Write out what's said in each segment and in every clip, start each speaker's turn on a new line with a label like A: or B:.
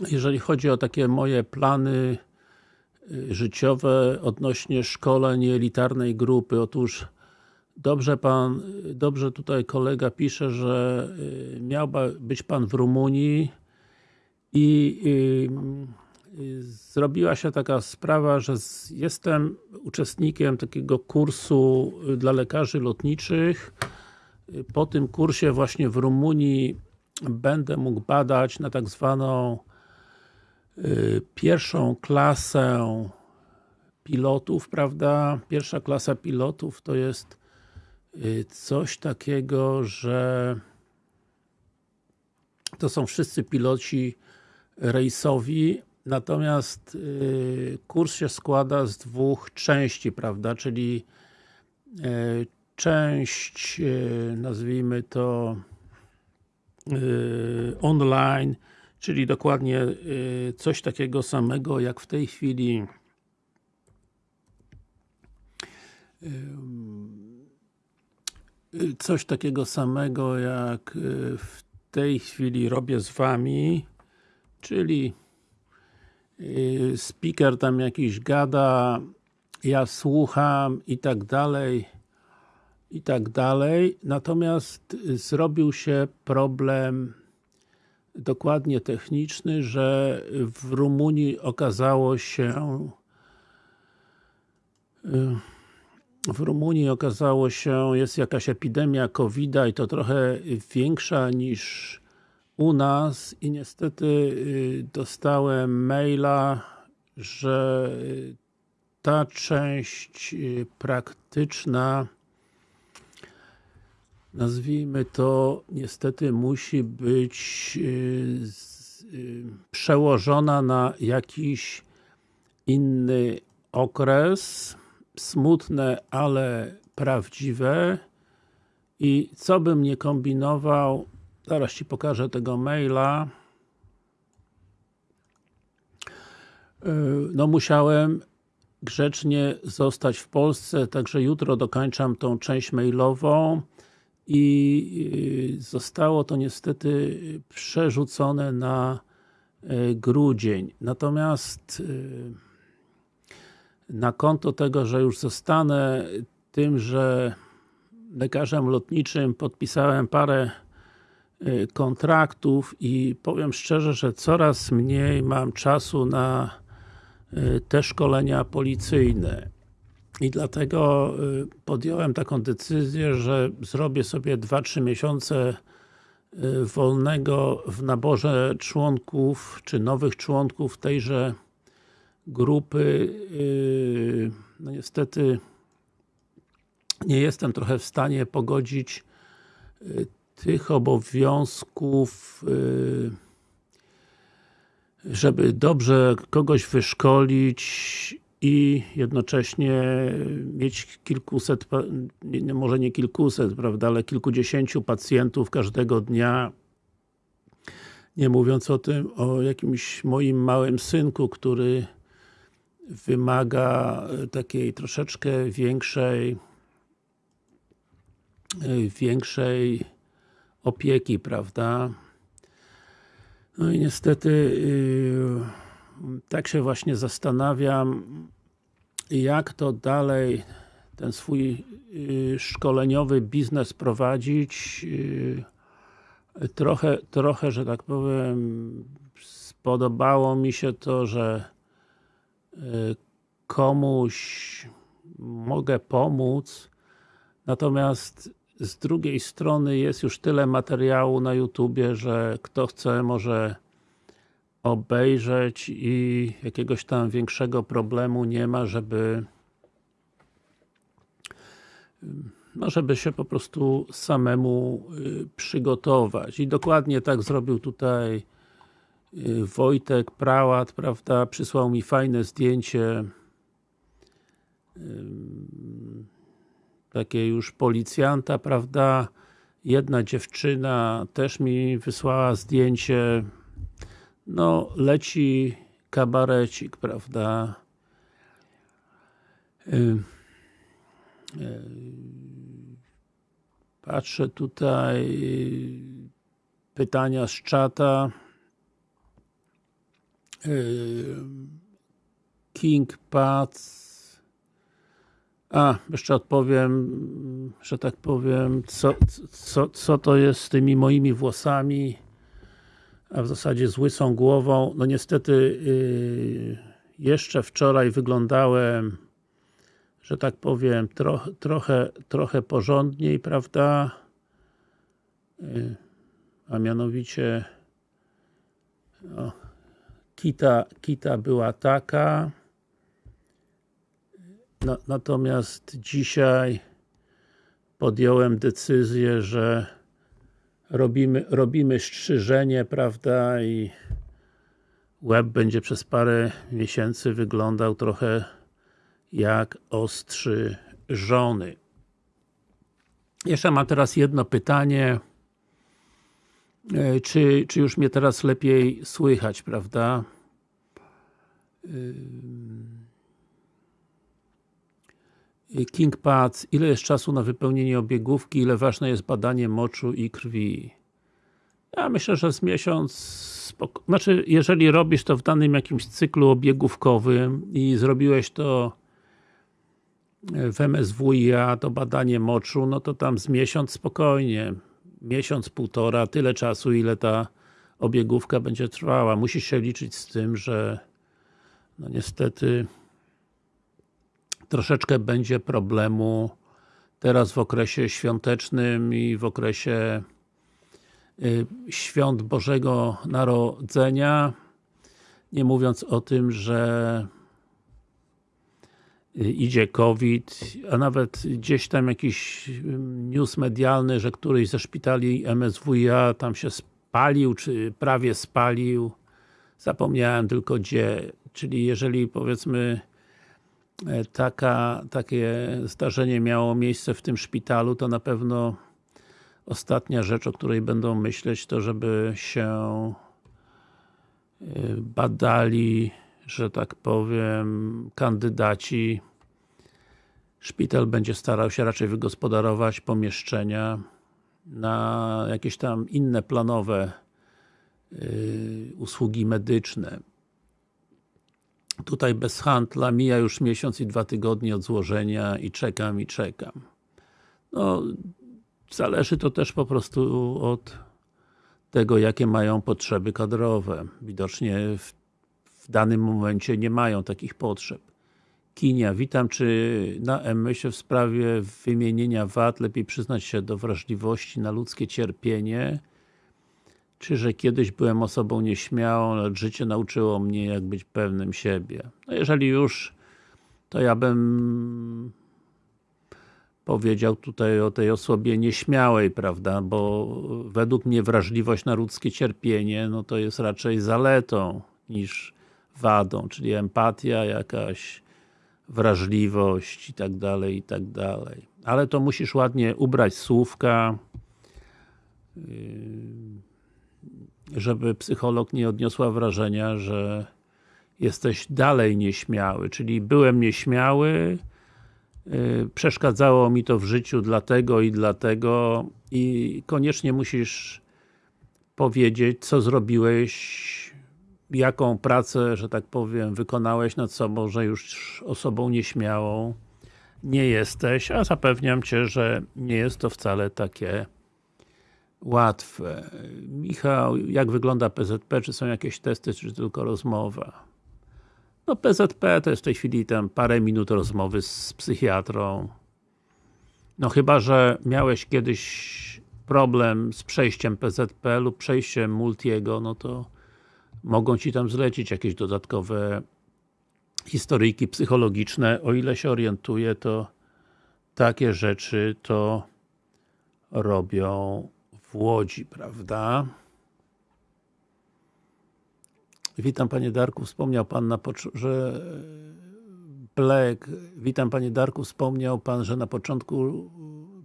A: jeżeli chodzi o takie moje plany y, życiowe odnośnie szkoleń elitarnej grupy, otóż dobrze pan, dobrze tutaj kolega pisze, że y, miał być pan w Rumunii i y, zrobiła się taka sprawa, że jestem uczestnikiem takiego kursu dla lekarzy lotniczych. Po tym kursie właśnie w Rumunii będę mógł badać na tak zwaną pierwszą klasę pilotów, prawda? Pierwsza klasa pilotów to jest y, coś takiego, że to są wszyscy piloci rejsowi, natomiast y, kurs się składa z dwóch części, prawda? Czyli część, nazwijmy to online, czyli dokładnie y, coś takiego samego jak w tej chwili y, y, coś takiego samego jak w tej chwili robię z Wami, czyli speaker tam jakiś gada, ja słucham i tak dalej i tak dalej, natomiast zrobił się problem dokładnie techniczny, że w Rumunii okazało się y, w Rumunii okazało się, jest jakaś epidemia covid i to trochę większa niż u nas i niestety y, dostałem maila, że ta część y, praktyczna nazwijmy to, niestety musi być y, y, przełożona na jakiś inny okres, smutne, ale prawdziwe. I co bym nie kombinował, zaraz Ci pokażę tego maila. Y, no musiałem grzecznie zostać w Polsce, także jutro dokończam tą część mailową i y, zostało to niestety przerzucone na y, grudzień. Natomiast y, na konto tego, że już zostanę tym, że lekarzem lotniczym podpisałem parę kontraktów i powiem szczerze, że coraz mniej mam czasu na te szkolenia policyjne. I dlatego y, podjąłem taką decyzję, że zrobię sobie 2-3 miesiące y, wolnego w naborze członków, czy nowych członków tejże grupy. Y, no niestety nie jestem trochę w stanie pogodzić tych obowiązków żeby dobrze kogoś wyszkolić i jednocześnie mieć kilkuset, może nie kilkuset, prawda, ale kilkudziesięciu pacjentów każdego dnia nie mówiąc o tym, o jakimś moim małym synku, który wymaga takiej troszeczkę większej większej opieki, prawda. No i niestety yy, tak się właśnie zastanawiam, jak to dalej ten swój y, szkoleniowy biznes prowadzić. Y, trochę, trochę, że tak powiem, spodobało mi się to, że y, komuś mogę pomóc, natomiast z drugiej strony jest już tyle materiału na YouTubie, że kto chce może obejrzeć i jakiegoś tam większego problemu nie ma, żeby no żeby się po prostu samemu y, przygotować. I dokładnie tak zrobił tutaj y, Wojtek Prałat, prawda, przysłał mi fajne zdjęcie takie już policjanta, prawda, jedna dziewczyna też mi wysłała zdjęcie no leci kabarecik, prawda? Patrzę tutaj pytania z czata. King Pads a, jeszcze odpowiem, że tak powiem, co, co, co to jest z tymi moimi włosami, a w zasadzie z łysą głową. No niestety yy, jeszcze wczoraj wyglądałem, że tak powiem, tro, trochę, trochę porządniej, prawda? Yy, a mianowicie kita, kita była taka no, natomiast dzisiaj podjąłem decyzję, że robimy, robimy strzyżenie, prawda, i łeb będzie przez parę miesięcy wyglądał trochę jak ostrzy żony. Jeszcze mam teraz jedno pytanie. E, czy, czy już mnie teraz lepiej słychać, prawda? King Pads, ile jest czasu na wypełnienie obiegówki, ile ważne jest badanie moczu i krwi? Ja myślę, że z miesiąc, spoko... znaczy jeżeli robisz to w danym jakimś cyklu obiegówkowym i zrobiłeś to w MSWiA, to badanie moczu, no to tam z miesiąc spokojnie, miesiąc, półtora, tyle czasu, ile ta obiegówka będzie trwała. Musisz się liczyć z tym, że no niestety troszeczkę będzie problemu teraz w okresie świątecznym i w okresie y, świąt Bożego Narodzenia. Nie mówiąc o tym, że y, idzie COVID, a nawet gdzieś tam jakiś news medialny, że któryś ze szpitali MSWiA tam się spalił, czy prawie spalił. Zapomniałem tylko gdzie, czyli jeżeli powiedzmy taka, takie zdarzenie miało miejsce w tym szpitalu, to na pewno ostatnia rzecz, o której będą myśleć, to żeby się e, badali, że tak powiem, kandydaci. Szpital będzie starał się raczej wygospodarować pomieszczenia na jakieś tam inne planowe e, usługi medyczne. Tutaj bez handla mija już miesiąc i dwa tygodnie od złożenia i czekam i czekam. No, zależy to też po prostu od tego, jakie mają potrzeby kadrowe. Widocznie w, w danym momencie nie mają takich potrzeb. Kinia, witam, czy na MMS w sprawie wymienienia VAT lepiej przyznać się do wrażliwości na ludzkie cierpienie czy że kiedyś byłem osobą nieśmiałą, lecz życie nauczyło mnie jak być pewnym siebie. No jeżeli już, to ja bym powiedział tutaj o tej osobie nieśmiałej, prawda, bo według mnie wrażliwość na ludzkie cierpienie, no to jest raczej zaletą niż wadą, czyli empatia, jakaś wrażliwość i tak dalej, i tak dalej. Ale to musisz ładnie ubrać słówka, yy, żeby psycholog nie odniosła wrażenia, że jesteś dalej nieśmiały, czyli byłem nieśmiały, yy, przeszkadzało mi to w życiu dlatego i dlatego i koniecznie musisz powiedzieć, co zrobiłeś, jaką pracę, że tak powiem, wykonałeś nad sobą, że już osobą nieśmiałą nie jesteś, a zapewniam Cię, że nie jest to wcale takie łatwe. Michał, jak wygląda PZP? Czy są jakieś testy, czy tylko rozmowa? No PZP to jest w tej chwili tam parę minut rozmowy z psychiatrą. No chyba, że miałeś kiedyś problem z przejściem PZP lub przejściem Multiego, no to mogą Ci tam zlecić jakieś dodatkowe historyjki psychologiczne. O ile się orientuję, to takie rzeczy to robią w Łodzi, prawda? Witam Panie Darku, wspomniał Pan, na że Black, witam Panie Darku, wspomniał Pan, że na początku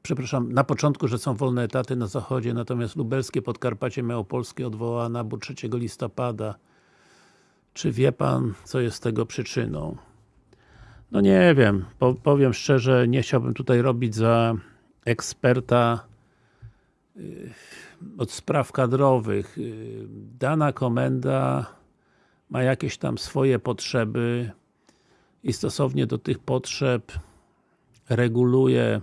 A: przepraszam, na początku, że są wolne etaty na zachodzie, natomiast lubelskie Podkarpacie Małopolskie odwołała nabór 3 listopada. Czy wie Pan, co jest tego przyczyną? No nie wiem, powiem szczerze, nie chciałbym tutaj robić za eksperta od spraw kadrowych. Dana komenda ma jakieś tam swoje potrzeby i stosownie do tych potrzeb reguluje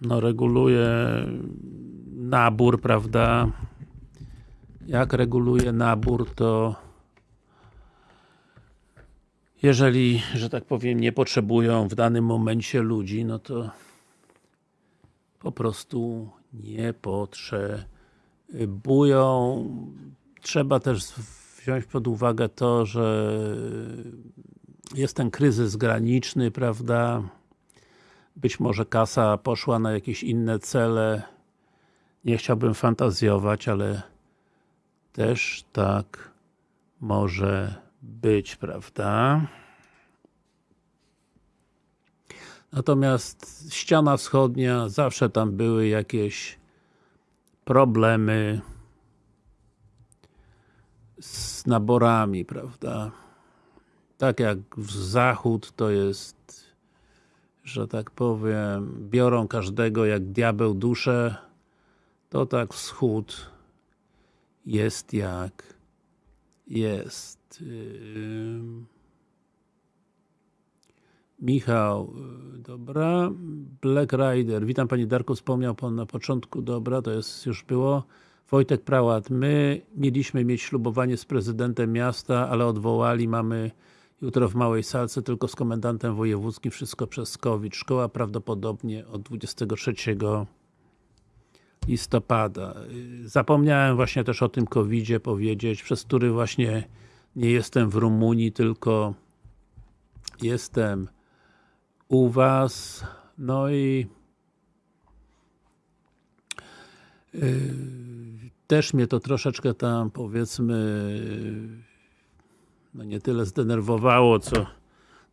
A: no reguluje nabór, prawda? Jak reguluje nabór, to jeżeli, że tak powiem, nie potrzebują w danym momencie ludzi, no to po prostu nie potrzebują. Trzeba też wziąć pod uwagę to, że jest ten kryzys graniczny, prawda? Być może kasa poszła na jakieś inne cele. Nie chciałbym fantazjować, ale też tak może być, prawda? Natomiast ściana wschodnia, zawsze tam były jakieś problemy z naborami, prawda? Tak jak w zachód to jest, że tak powiem, biorą każdego jak diabeł duszę, to tak wschód jest jak jest. Michał, y, dobra. Black Rider, witam Panie Darku, wspomniał Pan na początku, dobra, to jest już było. Wojtek Prałat, my mieliśmy mieć ślubowanie z prezydentem miasta, ale odwołali, mamy jutro w Małej Salce, tylko z komendantem wojewódzkim, wszystko przez COVID. Szkoła prawdopodobnie od 23 listopada. Zapomniałem właśnie też o tym COVID-zie powiedzieć, przez który właśnie nie jestem w Rumunii, tylko jestem u Was. No i yy, też mnie to troszeczkę tam powiedzmy no nie tyle zdenerwowało, co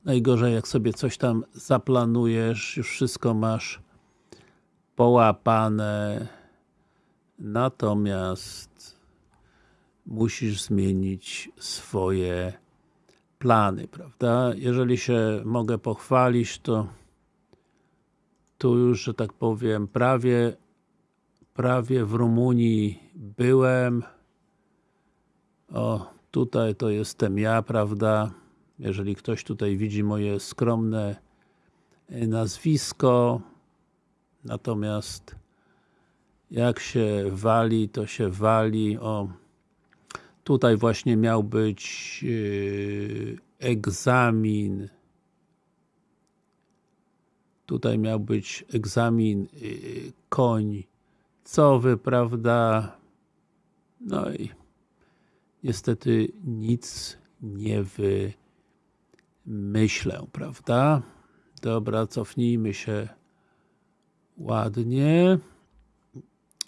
A: najgorzej jak sobie coś tam zaplanujesz, już wszystko masz połapane natomiast musisz zmienić swoje plany, prawda? Jeżeli się mogę pochwalić, to tu już, że tak powiem, prawie prawie w Rumunii byłem o, tutaj to jestem ja, prawda? Jeżeli ktoś tutaj widzi moje skromne nazwisko natomiast jak się wali, to się wali. O, tutaj właśnie miał być yy, egzamin. Tutaj miał być egzamin yy, końcowy, prawda? No i niestety nic nie wymyślę, prawda? Dobra, cofnijmy się ładnie.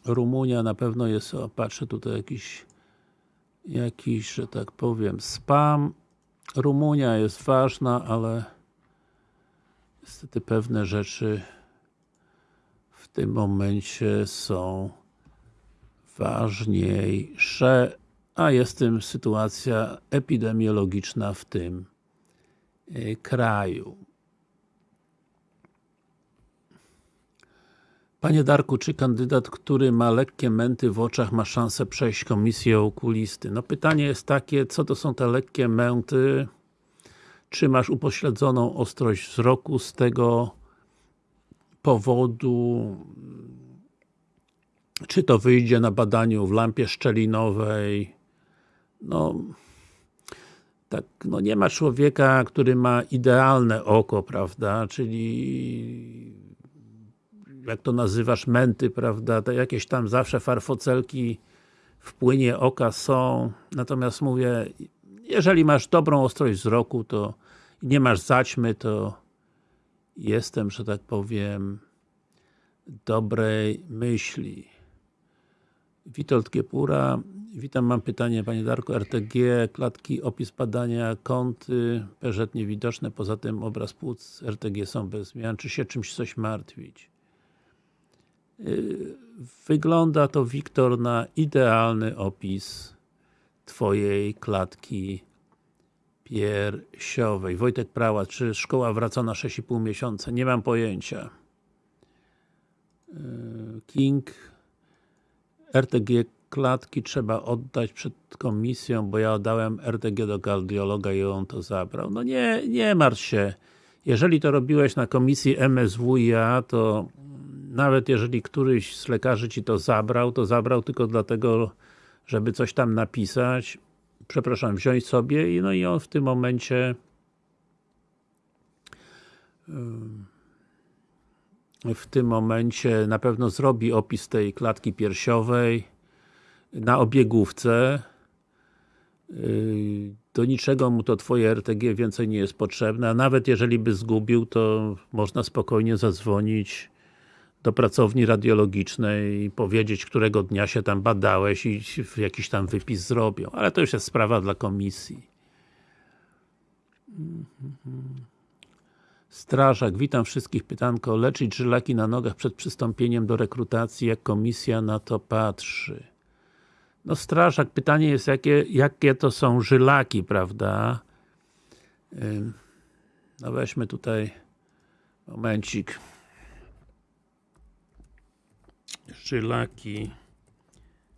A: Rumunia na pewno jest, o, patrzę tutaj jakiś jakiś, że tak powiem, spam. Rumunia jest ważna, ale niestety pewne rzeczy w tym momencie są ważniejsze, a jest tym sytuacja epidemiologiczna w tym y, kraju. Panie Darku, czy kandydat, który ma lekkie męty w oczach ma szansę przejść komisję okulisty? No pytanie jest takie, co to są te lekkie męty? Czy masz upośledzoną ostrość wzroku z tego powodu? Czy to wyjdzie na badaniu w lampie szczelinowej? No, tak, no nie ma człowieka, który ma idealne oko, prawda? Czyli jak to nazywasz, męty, prawda, to jakieś tam zawsze farfocelki w płynie oka są, natomiast mówię, jeżeli masz dobrą ostrość wzroku, to nie masz zaćmy, to jestem, że tak powiem, dobrej myśli. Witold Kiepura, witam, mam pytanie Panie Darku, RTG, klatki, opis badania, kąty, PZ niewidoczne, poza tym obraz płuc RTG są bez zmian, czy się czymś coś martwić? Y, wygląda to Wiktor na idealny opis Twojej klatki piersiowej. Wojtek Prała, czy szkoła wraca na 6,5 miesiąca? Nie mam pojęcia. Y, King RTG klatki trzeba oddać przed komisją, bo ja oddałem RTG do kardiologa i on to zabrał. No nie, nie martw się. Jeżeli to robiłeś na komisji MSWiA, to nawet jeżeli któryś z lekarzy Ci to zabrał, to zabrał tylko dlatego, żeby coś tam napisać, przepraszam, wziąć sobie i no i on w tym momencie w tym momencie na pewno zrobi opis tej klatki piersiowej na obiegówce. Yy, do niczego mu to Twoje RTG więcej nie jest potrzebne, a nawet jeżeli by zgubił, to można spokojnie zadzwonić do pracowni radiologicznej i powiedzieć, którego dnia się tam badałeś i jakiś tam wypis zrobią, ale to już jest sprawa dla komisji. Strażak, witam wszystkich. Pytanko, leczyć żylaki na nogach przed przystąpieniem do rekrutacji, jak komisja na to patrzy? No strażak, pytanie jest, jakie, jakie to są żylaki, prawda? No weźmy tutaj momencik. Żylaki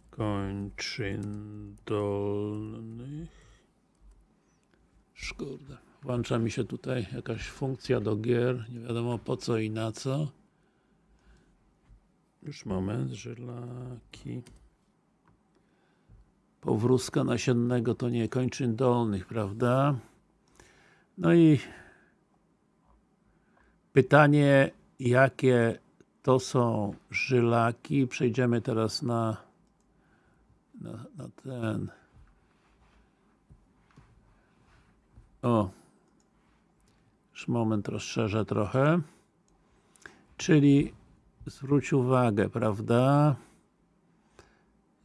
A: kończyn dolnych. Szkoda. Włącza mi się tutaj jakaś funkcja do gier, nie wiadomo po co i na co. Już moment, żylaki. Powrózka nasiennego to nie kończyn dolnych, prawda? No i pytanie, jakie to są żylaki. Przejdziemy teraz na, na, na ten. O, już moment rozszerzę trochę. Czyli zwróć uwagę, prawda?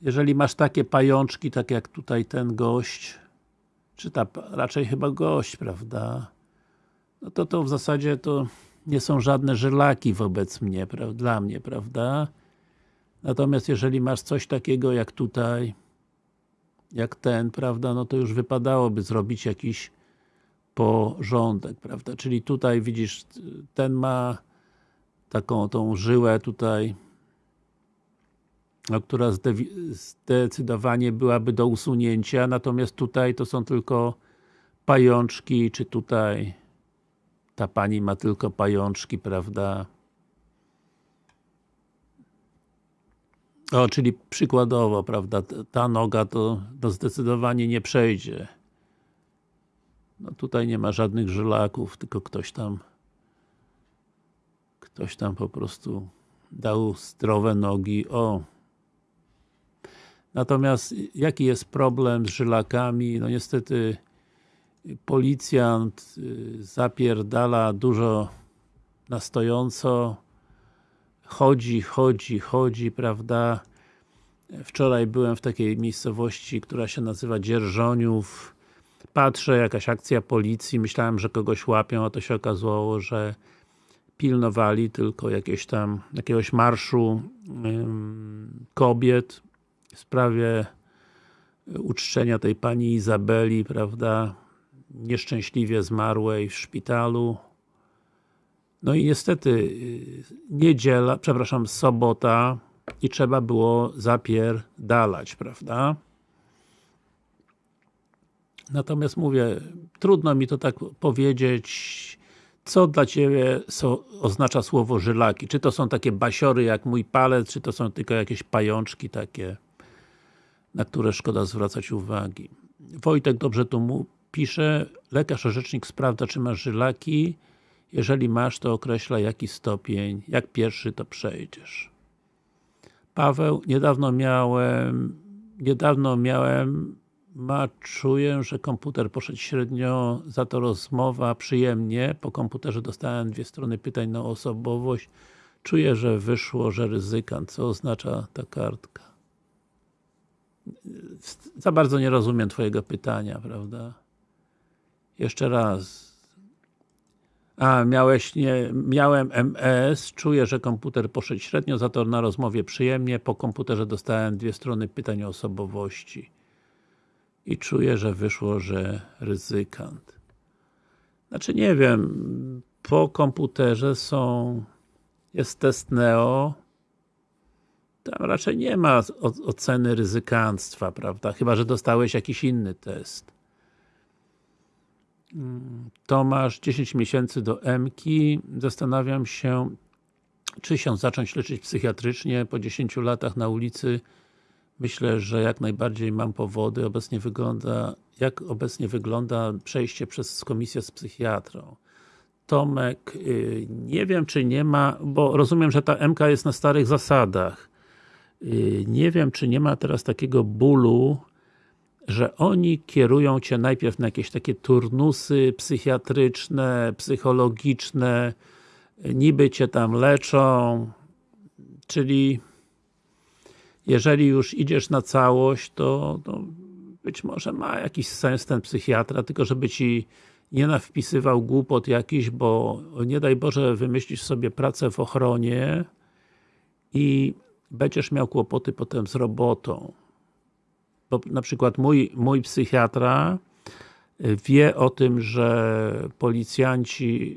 A: Jeżeli masz takie pajączki, tak jak tutaj ten gość, czy ta, raczej chyba gość, prawda? No to to w zasadzie to nie są żadne żylaki wobec mnie, dla mnie, prawda? Natomiast jeżeli masz coś takiego jak tutaj, jak ten, prawda, no to już wypadałoby zrobić jakiś porządek, prawda? Czyli tutaj widzisz, ten ma taką tą żyłę tutaj, no, która zdecydowanie byłaby do usunięcia, natomiast tutaj to są tylko pajączki, czy tutaj ta pani ma tylko pajączki, prawda? O, czyli przykładowo, prawda, ta noga to, to zdecydowanie nie przejdzie. No tutaj nie ma żadnych żylaków, tylko ktoś tam ktoś tam po prostu dał zdrowe nogi. O! Natomiast jaki jest problem z żylakami? No niestety policjant y, zapierdala dużo na stojąco. Chodzi, chodzi, chodzi, prawda? Wczoraj byłem w takiej miejscowości, która się nazywa Dzierżoniów. Patrzę, jakaś akcja policji, myślałem, że kogoś łapią, a to się okazało, że pilnowali tylko jakieś tam, jakiegoś marszu kobiet w sprawie uczczenia tej pani Izabeli, prawda, nieszczęśliwie zmarłej w szpitalu. No i niestety y, niedziela, przepraszam, sobota i trzeba było zapierdalać, prawda? Natomiast mówię, trudno mi to tak powiedzieć, co dla Ciebie oznacza słowo żylaki. Czy to są takie basiory jak mój palec, czy to są tylko jakieś pajączki takie, na które szkoda zwracać uwagi. Wojtek dobrze tu mu pisze, lekarz orzecznik sprawdza, czy masz żylaki. Jeżeli masz, to określa jaki stopień, jak pierwszy to przejdziesz. Paweł, niedawno miałem niedawno miałem ma, czuję, że komputer poszedł średnio, za to rozmowa przyjemnie. Po komputerze dostałem dwie strony pytań na osobowość. Czuję, że wyszło, że ryzykant. Co oznacza ta kartka? Za bardzo nie rozumiem Twojego pytania, prawda? Jeszcze raz. A, miałeś nie, miałem MS, czuję, że komputer poszedł średnio, za to na rozmowie przyjemnie. Po komputerze dostałem dwie strony pytań o osobowości i czuję, że wyszło, że ryzykant. Znaczy nie wiem, po komputerze są jest test Neo tam raczej nie ma oceny ryzykanstwa, prawda? Chyba, że dostałeś jakiś inny test. Tomasz, 10 miesięcy do MKI. Zastanawiam się, czy się zacząć leczyć psychiatrycznie po 10 latach na ulicy. Myślę, że jak najbardziej mam powody. Obecnie wygląda, jak obecnie wygląda przejście przez komisję z psychiatrą. Tomek, y, nie wiem czy nie ma, bo rozumiem, że ta MK jest na starych zasadach. Y, Nie wiem, czy nie ma teraz takiego bólu, że oni kierują Cię najpierw na jakieś takie turnusy psychiatryczne, psychologiczne, niby Cię tam leczą, czyli jeżeli już idziesz na całość, to, to być może ma jakiś sens ten psychiatra, tylko żeby Ci nie nawpisywał głupot jakiś, bo nie daj Boże wymyślisz sobie pracę w ochronie i będziesz miał kłopoty potem z robotą. Bo na przykład mój, mój psychiatra y, wie o tym, że policjanci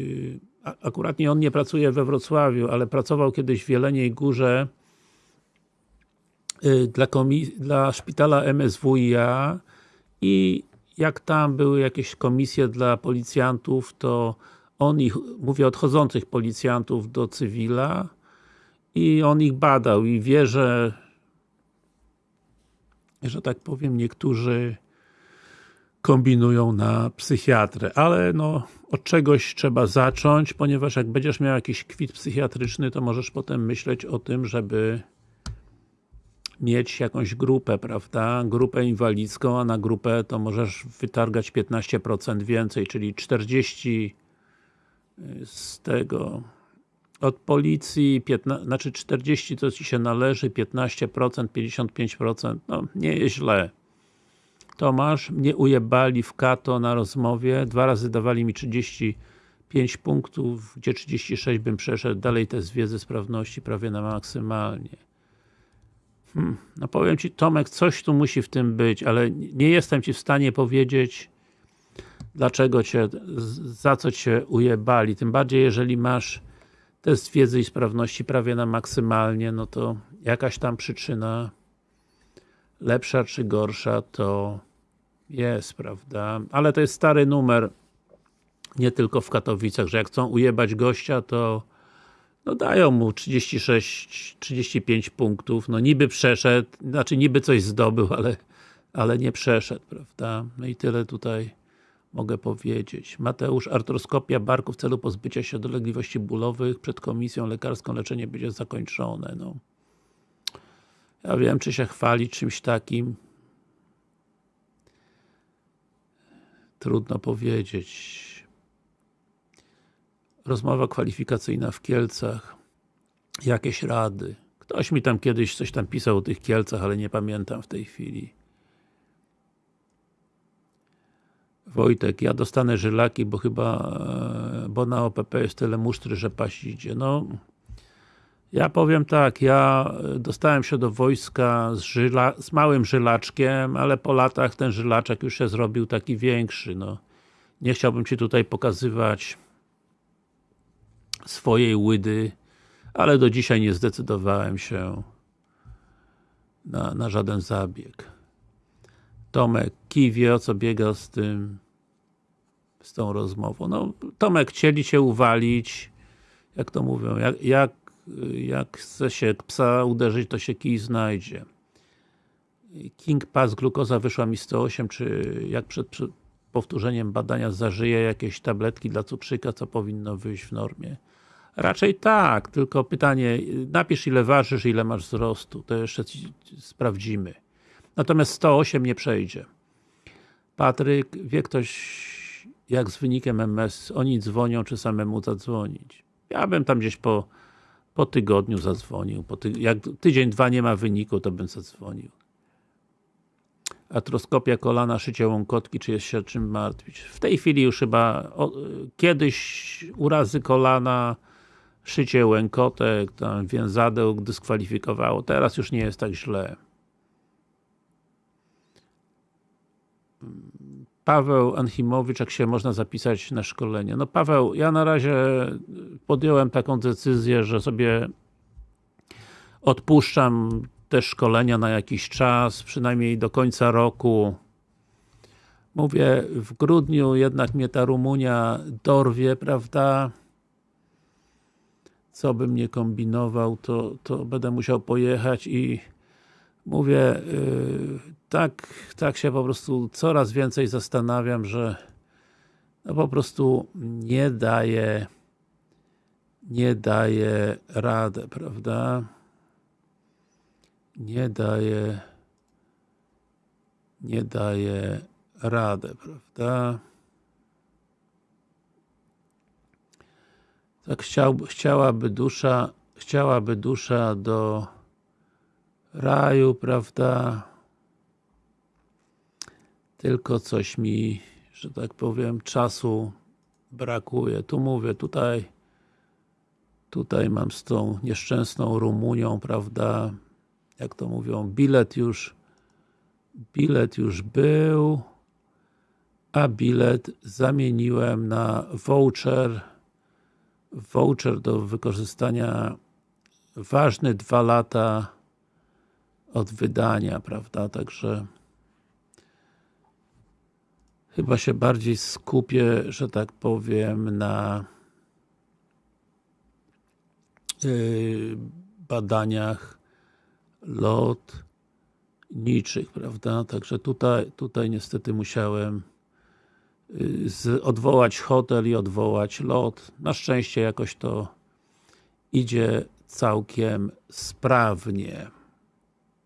A: y, akurat nie on nie pracuje we Wrocławiu, ale pracował kiedyś w Jeleniej Górze y, dla, dla szpitala MSWiA i jak tam były jakieś komisje dla policjantów, to on ich, mówię odchodzących policjantów do cywila i on ich badał i wie, że że tak powiem, niektórzy kombinują na psychiatrę, ale no od czegoś trzeba zacząć, ponieważ jak będziesz miał jakiś kwit psychiatryczny, to możesz potem myśleć o tym, żeby mieć jakąś grupę, prawda? Grupę inwalidzką, a na grupę to możesz wytargać 15% więcej, czyli 40 z tego od policji, 15, znaczy 40 to Ci się należy, 15%, 55%, no nie jest źle. Tomasz, mnie ujebali w kato na rozmowie, dwa razy dawali mi 35 punktów, gdzie 36 bym przeszedł, dalej test wiedzy sprawności prawie na maksymalnie. Hmm, no powiem Ci Tomek, coś tu musi w tym być, ale nie jestem Ci w stanie powiedzieć dlaczego Cię, za co Cię ujebali, tym bardziej jeżeli masz test wiedzy i sprawności prawie na maksymalnie, no to jakaś tam przyczyna lepsza czy gorsza to jest, prawda? Ale to jest stary numer nie tylko w Katowicach, że jak chcą ujebać gościa, to no dają mu 36, 35 punktów, no niby przeszedł, znaczy niby coś zdobył, ale, ale nie przeszedł, prawda? No i tyle tutaj mogę powiedzieć. Mateusz, artroskopia barku w celu pozbycia się dolegliwości bólowych przed komisją lekarską leczenie będzie zakończone, no. Ja wiem, czy się chwalić czymś takim. Trudno powiedzieć. Rozmowa kwalifikacyjna w Kielcach. Jakieś rady. Ktoś mi tam kiedyś coś tam pisał o tych Kielcach, ale nie pamiętam w tej chwili. Wojtek, ja dostanę żylaki, bo chyba, e, bo na OPP jest tyle musztry, że paść idzie. No, ja powiem tak, ja dostałem się do wojska z, żyla, z małym żylaczkiem, ale po latach ten żylaczek już się zrobił taki większy, no. Nie chciałbym Ci tutaj pokazywać swojej łydy, ale do dzisiaj nie zdecydowałem się na, na żaden zabieg. Tomek kij wie o co biega z tym z tą rozmową. No, Tomek chcieli Cię uwalić, jak to mówią, jak, jak, jak chce się psa uderzyć, to się kij znajdzie. King Pass glukoza wyszła mi 108, czy jak przed, przed powtórzeniem badania zażyje jakieś tabletki dla cukrzyka, co powinno wyjść w normie? Raczej tak, tylko pytanie, napisz ile ważysz, ile masz wzrostu, to jeszcze sprawdzimy. Natomiast 108 nie przejdzie. Patryk, wie ktoś jak z wynikiem MS, oni dzwonią, czy samemu zadzwonić? Ja bym tam gdzieś po, po tygodniu zadzwonił. Po ty, jak tydzień, dwa nie ma wyniku, to bym zadzwonił. Atroskopia kolana, szycie łąkotki, czy jest się czym martwić? W tej chwili już chyba o, kiedyś urazy kolana, szycie łękotek, tam więzadeł dyskwalifikowało. Teraz już nie jest tak źle. Paweł Anchimowicz, jak się można zapisać na szkolenie? No Paweł, ja na razie podjąłem taką decyzję, że sobie odpuszczam te szkolenia na jakiś czas, przynajmniej do końca roku. Mówię, w grudniu jednak mnie ta Rumunia dorwie, prawda? Co bym nie kombinował, to, to będę musiał pojechać i mówię, yy, tak, tak się po prostu coraz więcej zastanawiam, że no po prostu nie daje nie daje radę, prawda? Nie daje nie daje radę, prawda? Tak chciał, chciałaby dusza chciałaby dusza do raju, prawda? Tylko coś mi, że tak powiem, czasu brakuje. Tu mówię, tutaj tutaj mam z tą nieszczęsną Rumunią, prawda? Jak to mówią, bilet już bilet już był a bilet zamieniłem na voucher voucher do wykorzystania ważny dwa lata od wydania, prawda, także chyba się bardziej skupię, że tak powiem, na yy, badaniach lotniczych, prawda, także tutaj, tutaj niestety musiałem yy, z, odwołać hotel i odwołać lot. Na szczęście jakoś to idzie całkiem sprawnie.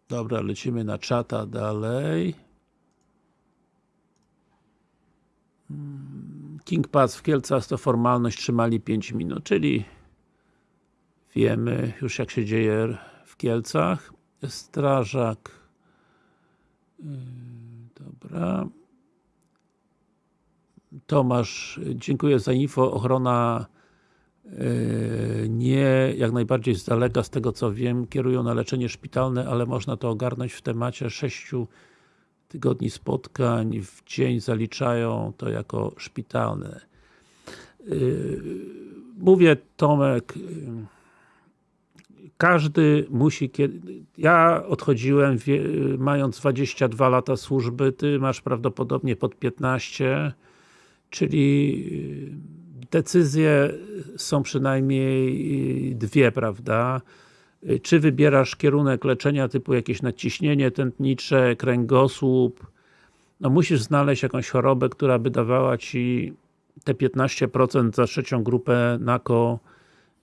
A: Dobra, lecimy na czata dalej. King Pass w Kielcach to formalność trzymali 5 minut, czyli wiemy już jak się dzieje w Kielcach. Strażak yy, dobra Tomasz, dziękuję za info. Ochrona nie, jak najbardziej z daleka, z tego co wiem, kierują na leczenie szpitalne, ale można to ogarnąć w temacie 6 tygodni spotkań w dzień zaliczają to jako szpitalne. Yy, mówię Tomek, yy, każdy musi, ja odchodziłem mając 22 lata służby, ty masz prawdopodobnie pod 15 czyli decyzje są przynajmniej dwie, prawda? Czy wybierasz kierunek leczenia typu jakieś nadciśnienie tętnicze, kręgosłup, no musisz znaleźć jakąś chorobę, która by dawała Ci te 15% za trzecią grupę na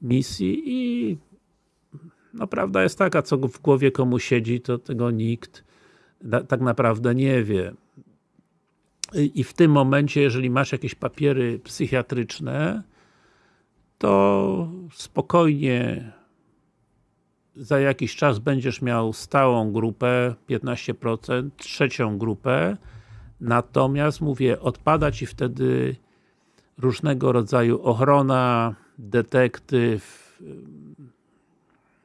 A: misji i no prawda jest taka, co w głowie komu siedzi, to tego nikt tak naprawdę nie wie i w tym momencie, jeżeli masz jakieś papiery psychiatryczne, to spokojnie za jakiś czas będziesz miał stałą grupę, 15%, trzecią grupę, natomiast mówię, odpada Ci wtedy różnego rodzaju ochrona, detektyw,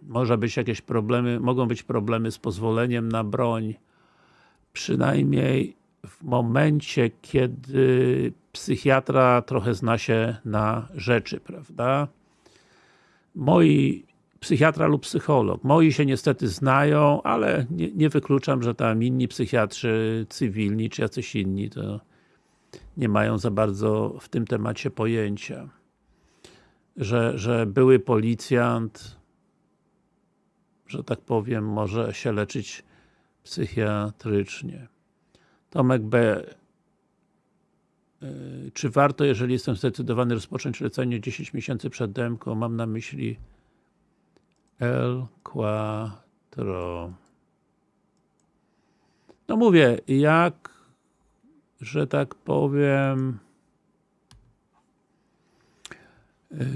A: może być jakieś problemy, mogą być problemy z pozwoleniem na broń, przynajmniej w momencie, kiedy psychiatra trochę zna się na rzeczy, prawda? Moi psychiatra lub psycholog. Moi się niestety znają, ale nie, nie, wykluczam, że tam inni psychiatrzy cywilni, czy jacyś inni, to nie mają za bardzo w tym temacie pojęcia. Że, że były policjant, że tak powiem, może się leczyć psychiatrycznie. Tomek B. E, czy warto, jeżeli jestem zdecydowany rozpocząć lecenie 10 miesięcy przed mam na myśli El Quattro. No mówię, jak, że tak powiem yy,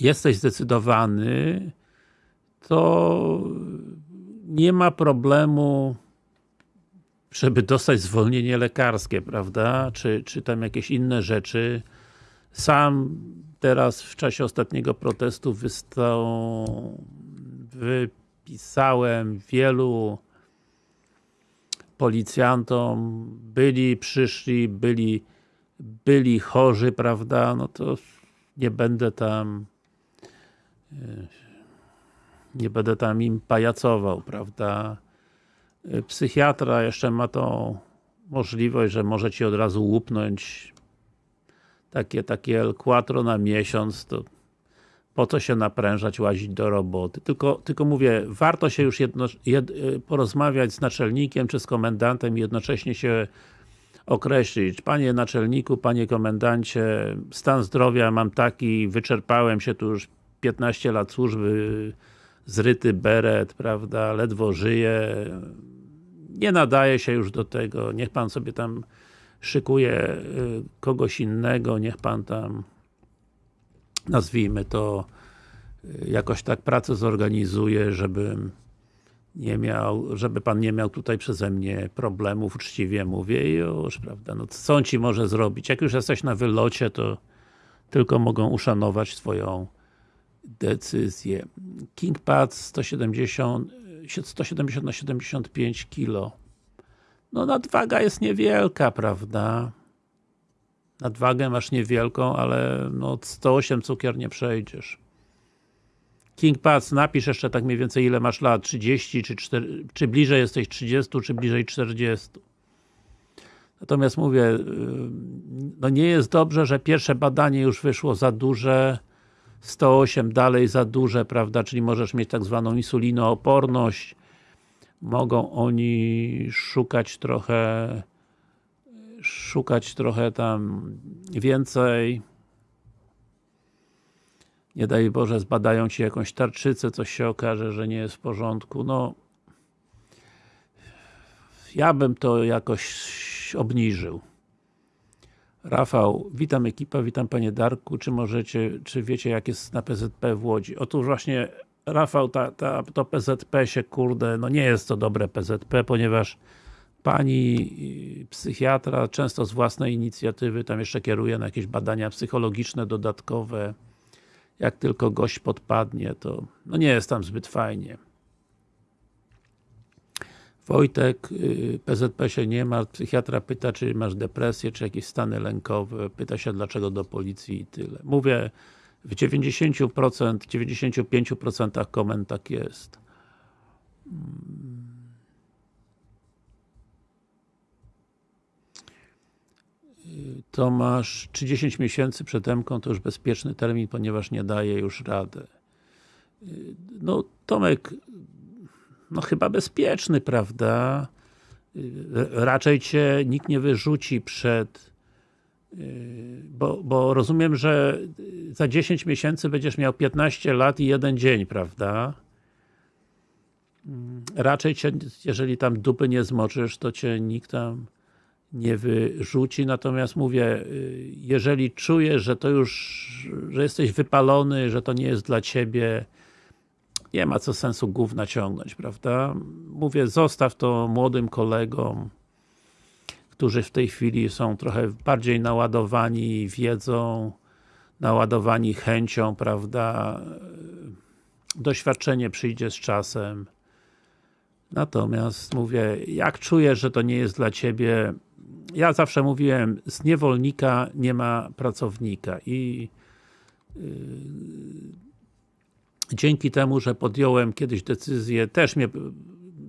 A: jesteś zdecydowany, to nie ma problemu żeby dostać zwolnienie lekarskie, prawda? Czy, czy tam jakieś inne rzeczy. Sam teraz w czasie ostatniego protestu wypisałem wielu policjantom, byli, przyszli, byli, byli chorzy, prawda? No to nie będę tam nie będę tam im pajacował, prawda? Psychiatra jeszcze ma tą możliwość, że może ci od razu łupnąć takie, takie El na miesiąc, to po co się naprężać, łazić do roboty. Tylko, tylko mówię, warto się już jedno, jed, porozmawiać z naczelnikiem czy z komendantem i jednocześnie się określić. Panie naczelniku, panie komendancie, stan zdrowia mam taki, wyczerpałem się tu już 15 lat służby, zryty beret, prawda, ledwo żyję, nie nadaje się już do tego, niech pan sobie tam szykuje y, kogoś innego, niech pan tam nazwijmy to y, jakoś tak pracę zorganizuje, żebym nie miał, żeby pan nie miał tutaj przeze mnie problemów, uczciwie mówię już, prawda, no co on ci może zrobić? Jak już jesteś na wylocie, to tylko mogą uszanować twoją decyzję. KingPad 170 170 na 75 kg. No nadwaga jest niewielka, prawda? Nadwagę masz niewielką, ale no 108 cukier nie przejdziesz. King Pass, napisz jeszcze tak mniej więcej ile masz lat, 30 czy 4, czy bliżej jesteś 30, czy bliżej 40. Natomiast mówię, y, no nie jest dobrze, że pierwsze badanie już wyszło za duże, 108 dalej za duże, prawda, czyli możesz mieć tak zwaną insulinooporność, mogą oni szukać trochę szukać trochę tam więcej. Nie daj Boże, zbadają Ci jakąś tarczycę, coś się okaże, że nie jest w porządku, no ja bym to jakoś obniżył. Rafał, witam ekipa, witam Panie Darku, czy możecie, czy wiecie jak jest na PZP w Łodzi? Otóż właśnie Rafał, ta, ta, to PZP się kurde, no nie jest to dobre PZP, ponieważ pani psychiatra często z własnej inicjatywy tam jeszcze kieruje na jakieś badania psychologiczne dodatkowe jak tylko gość podpadnie, to no nie jest tam zbyt fajnie. Wojtek, PZP się nie ma, psychiatra pyta, czy masz depresję, czy jakieś stany lękowe, pyta się dlaczego do policji i tyle. Mówię, w 90%, 95% komend tak jest. To masz 30 miesięcy przed MK, to już bezpieczny termin, ponieważ nie daje już radę. No, Tomek, no chyba bezpieczny, prawda? Raczej Cię nikt nie wyrzuci przed bo, bo rozumiem, że za 10 miesięcy będziesz miał 15 lat i jeden dzień, prawda? Raczej Cię, jeżeli tam dupy nie zmoczysz, to Cię nikt tam nie wyrzuci, natomiast mówię, jeżeli czujesz, że to już, że jesteś wypalony, że to nie jest dla Ciebie, nie ma co sensu gówna ciągnąć, prawda? Mówię, zostaw to młodym kolegom, którzy w tej chwili są trochę bardziej naładowani wiedzą, naładowani chęcią, prawda? Doświadczenie przyjdzie z czasem. Natomiast mówię, jak czujesz, że to nie jest dla Ciebie, ja zawsze mówiłem, z niewolnika nie ma pracownika i yy, dzięki temu, że podjąłem kiedyś decyzję, też mnie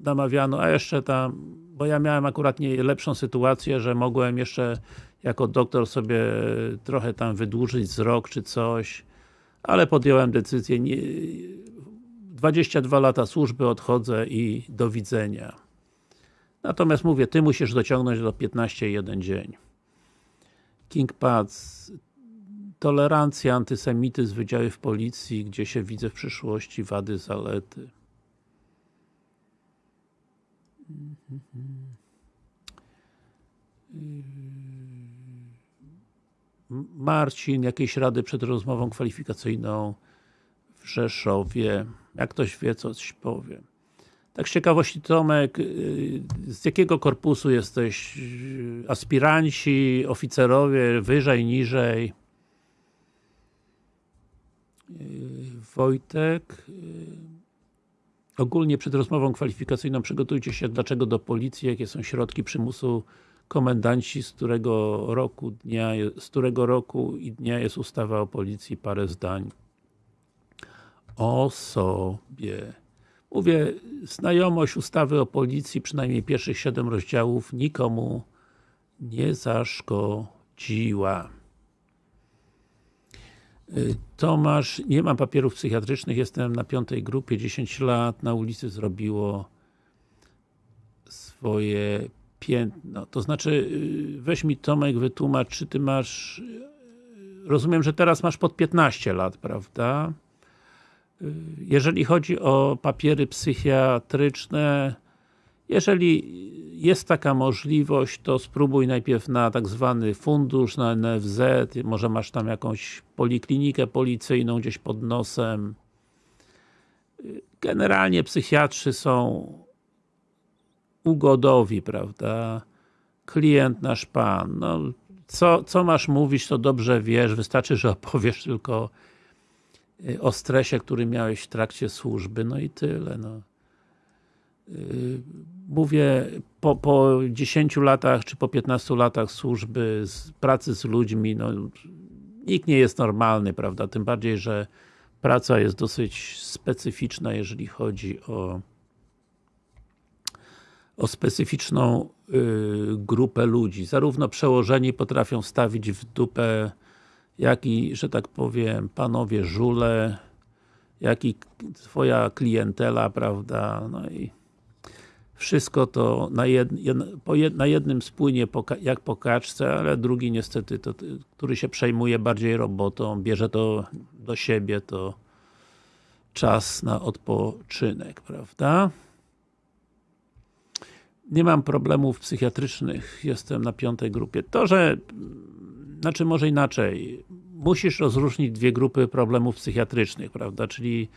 A: namawiano, a jeszcze tam, bo ja miałem akurat nie lepszą sytuację, że mogłem jeszcze jako doktor sobie trochę tam wydłużyć z rok czy coś, ale podjąłem decyzję, nie, 22 lata służby odchodzę i do widzenia. Natomiast mówię, Ty musisz dociągnąć do 15 jeden dzień. King Pads, tolerancja, antysemityzm, wydziały w policji, gdzie się widzę w przyszłości, wady, zalety. Marcin, jakieś rady przed rozmową kwalifikacyjną w Rzeszowie. Jak ktoś wie, coś powiem. Tak z ciekawości Tomek, y, z jakiego korpusu jesteś? Aspiranci, oficerowie, wyżej, niżej? Y, Wojtek y, Ogólnie przed rozmową kwalifikacyjną przygotujcie się dlaczego do policji, jakie są środki przymusu komendanci, z którego roku dnia, z którego roku i dnia jest ustawa o policji, parę zdań osobie. Mówię, znajomość ustawy o policji, przynajmniej pierwszych 7 rozdziałów, nikomu nie zaszkodziła. Y, Tomasz, nie mam papierów psychiatrycznych, jestem na piątej grupie, 10 lat, na ulicy zrobiło swoje piętno. To znaczy, y, weź mi Tomek, wytłumacz, czy ty masz, y, rozumiem, że teraz masz pod 15 lat, prawda? Jeżeli chodzi o papiery psychiatryczne, jeżeli jest taka możliwość, to spróbuj najpierw na tak zwany fundusz, na NFZ, może masz tam jakąś poliklinikę policyjną gdzieś pod nosem. Generalnie psychiatrzy są ugodowi, prawda? Klient nasz pan. No, co, co masz mówić, to dobrze wiesz, wystarczy, że opowiesz tylko y, o stresie, który miałeś w trakcie służby, no i tyle. No. Mówię, po, po 10 latach, czy po 15 latach służby, z pracy z ludźmi, no, nikt nie jest normalny, prawda? Tym bardziej, że praca jest dosyć specyficzna, jeżeli chodzi o o specyficzną y, grupę ludzi. Zarówno przełożeni potrafią stawić w dupę, jak i, że tak powiem, panowie żule, jak i twoja klientela, prawda, no i wszystko to na, jed, jed, na jednym spłynie po, jak po kaczce, ale drugi niestety, to, który się przejmuje bardziej robotą, bierze to do siebie, to czas na odpoczynek, prawda? Nie mam problemów psychiatrycznych, jestem na piątej grupie. To, że, znaczy może inaczej, musisz rozróżnić dwie grupy problemów psychiatrycznych, prawda, czyli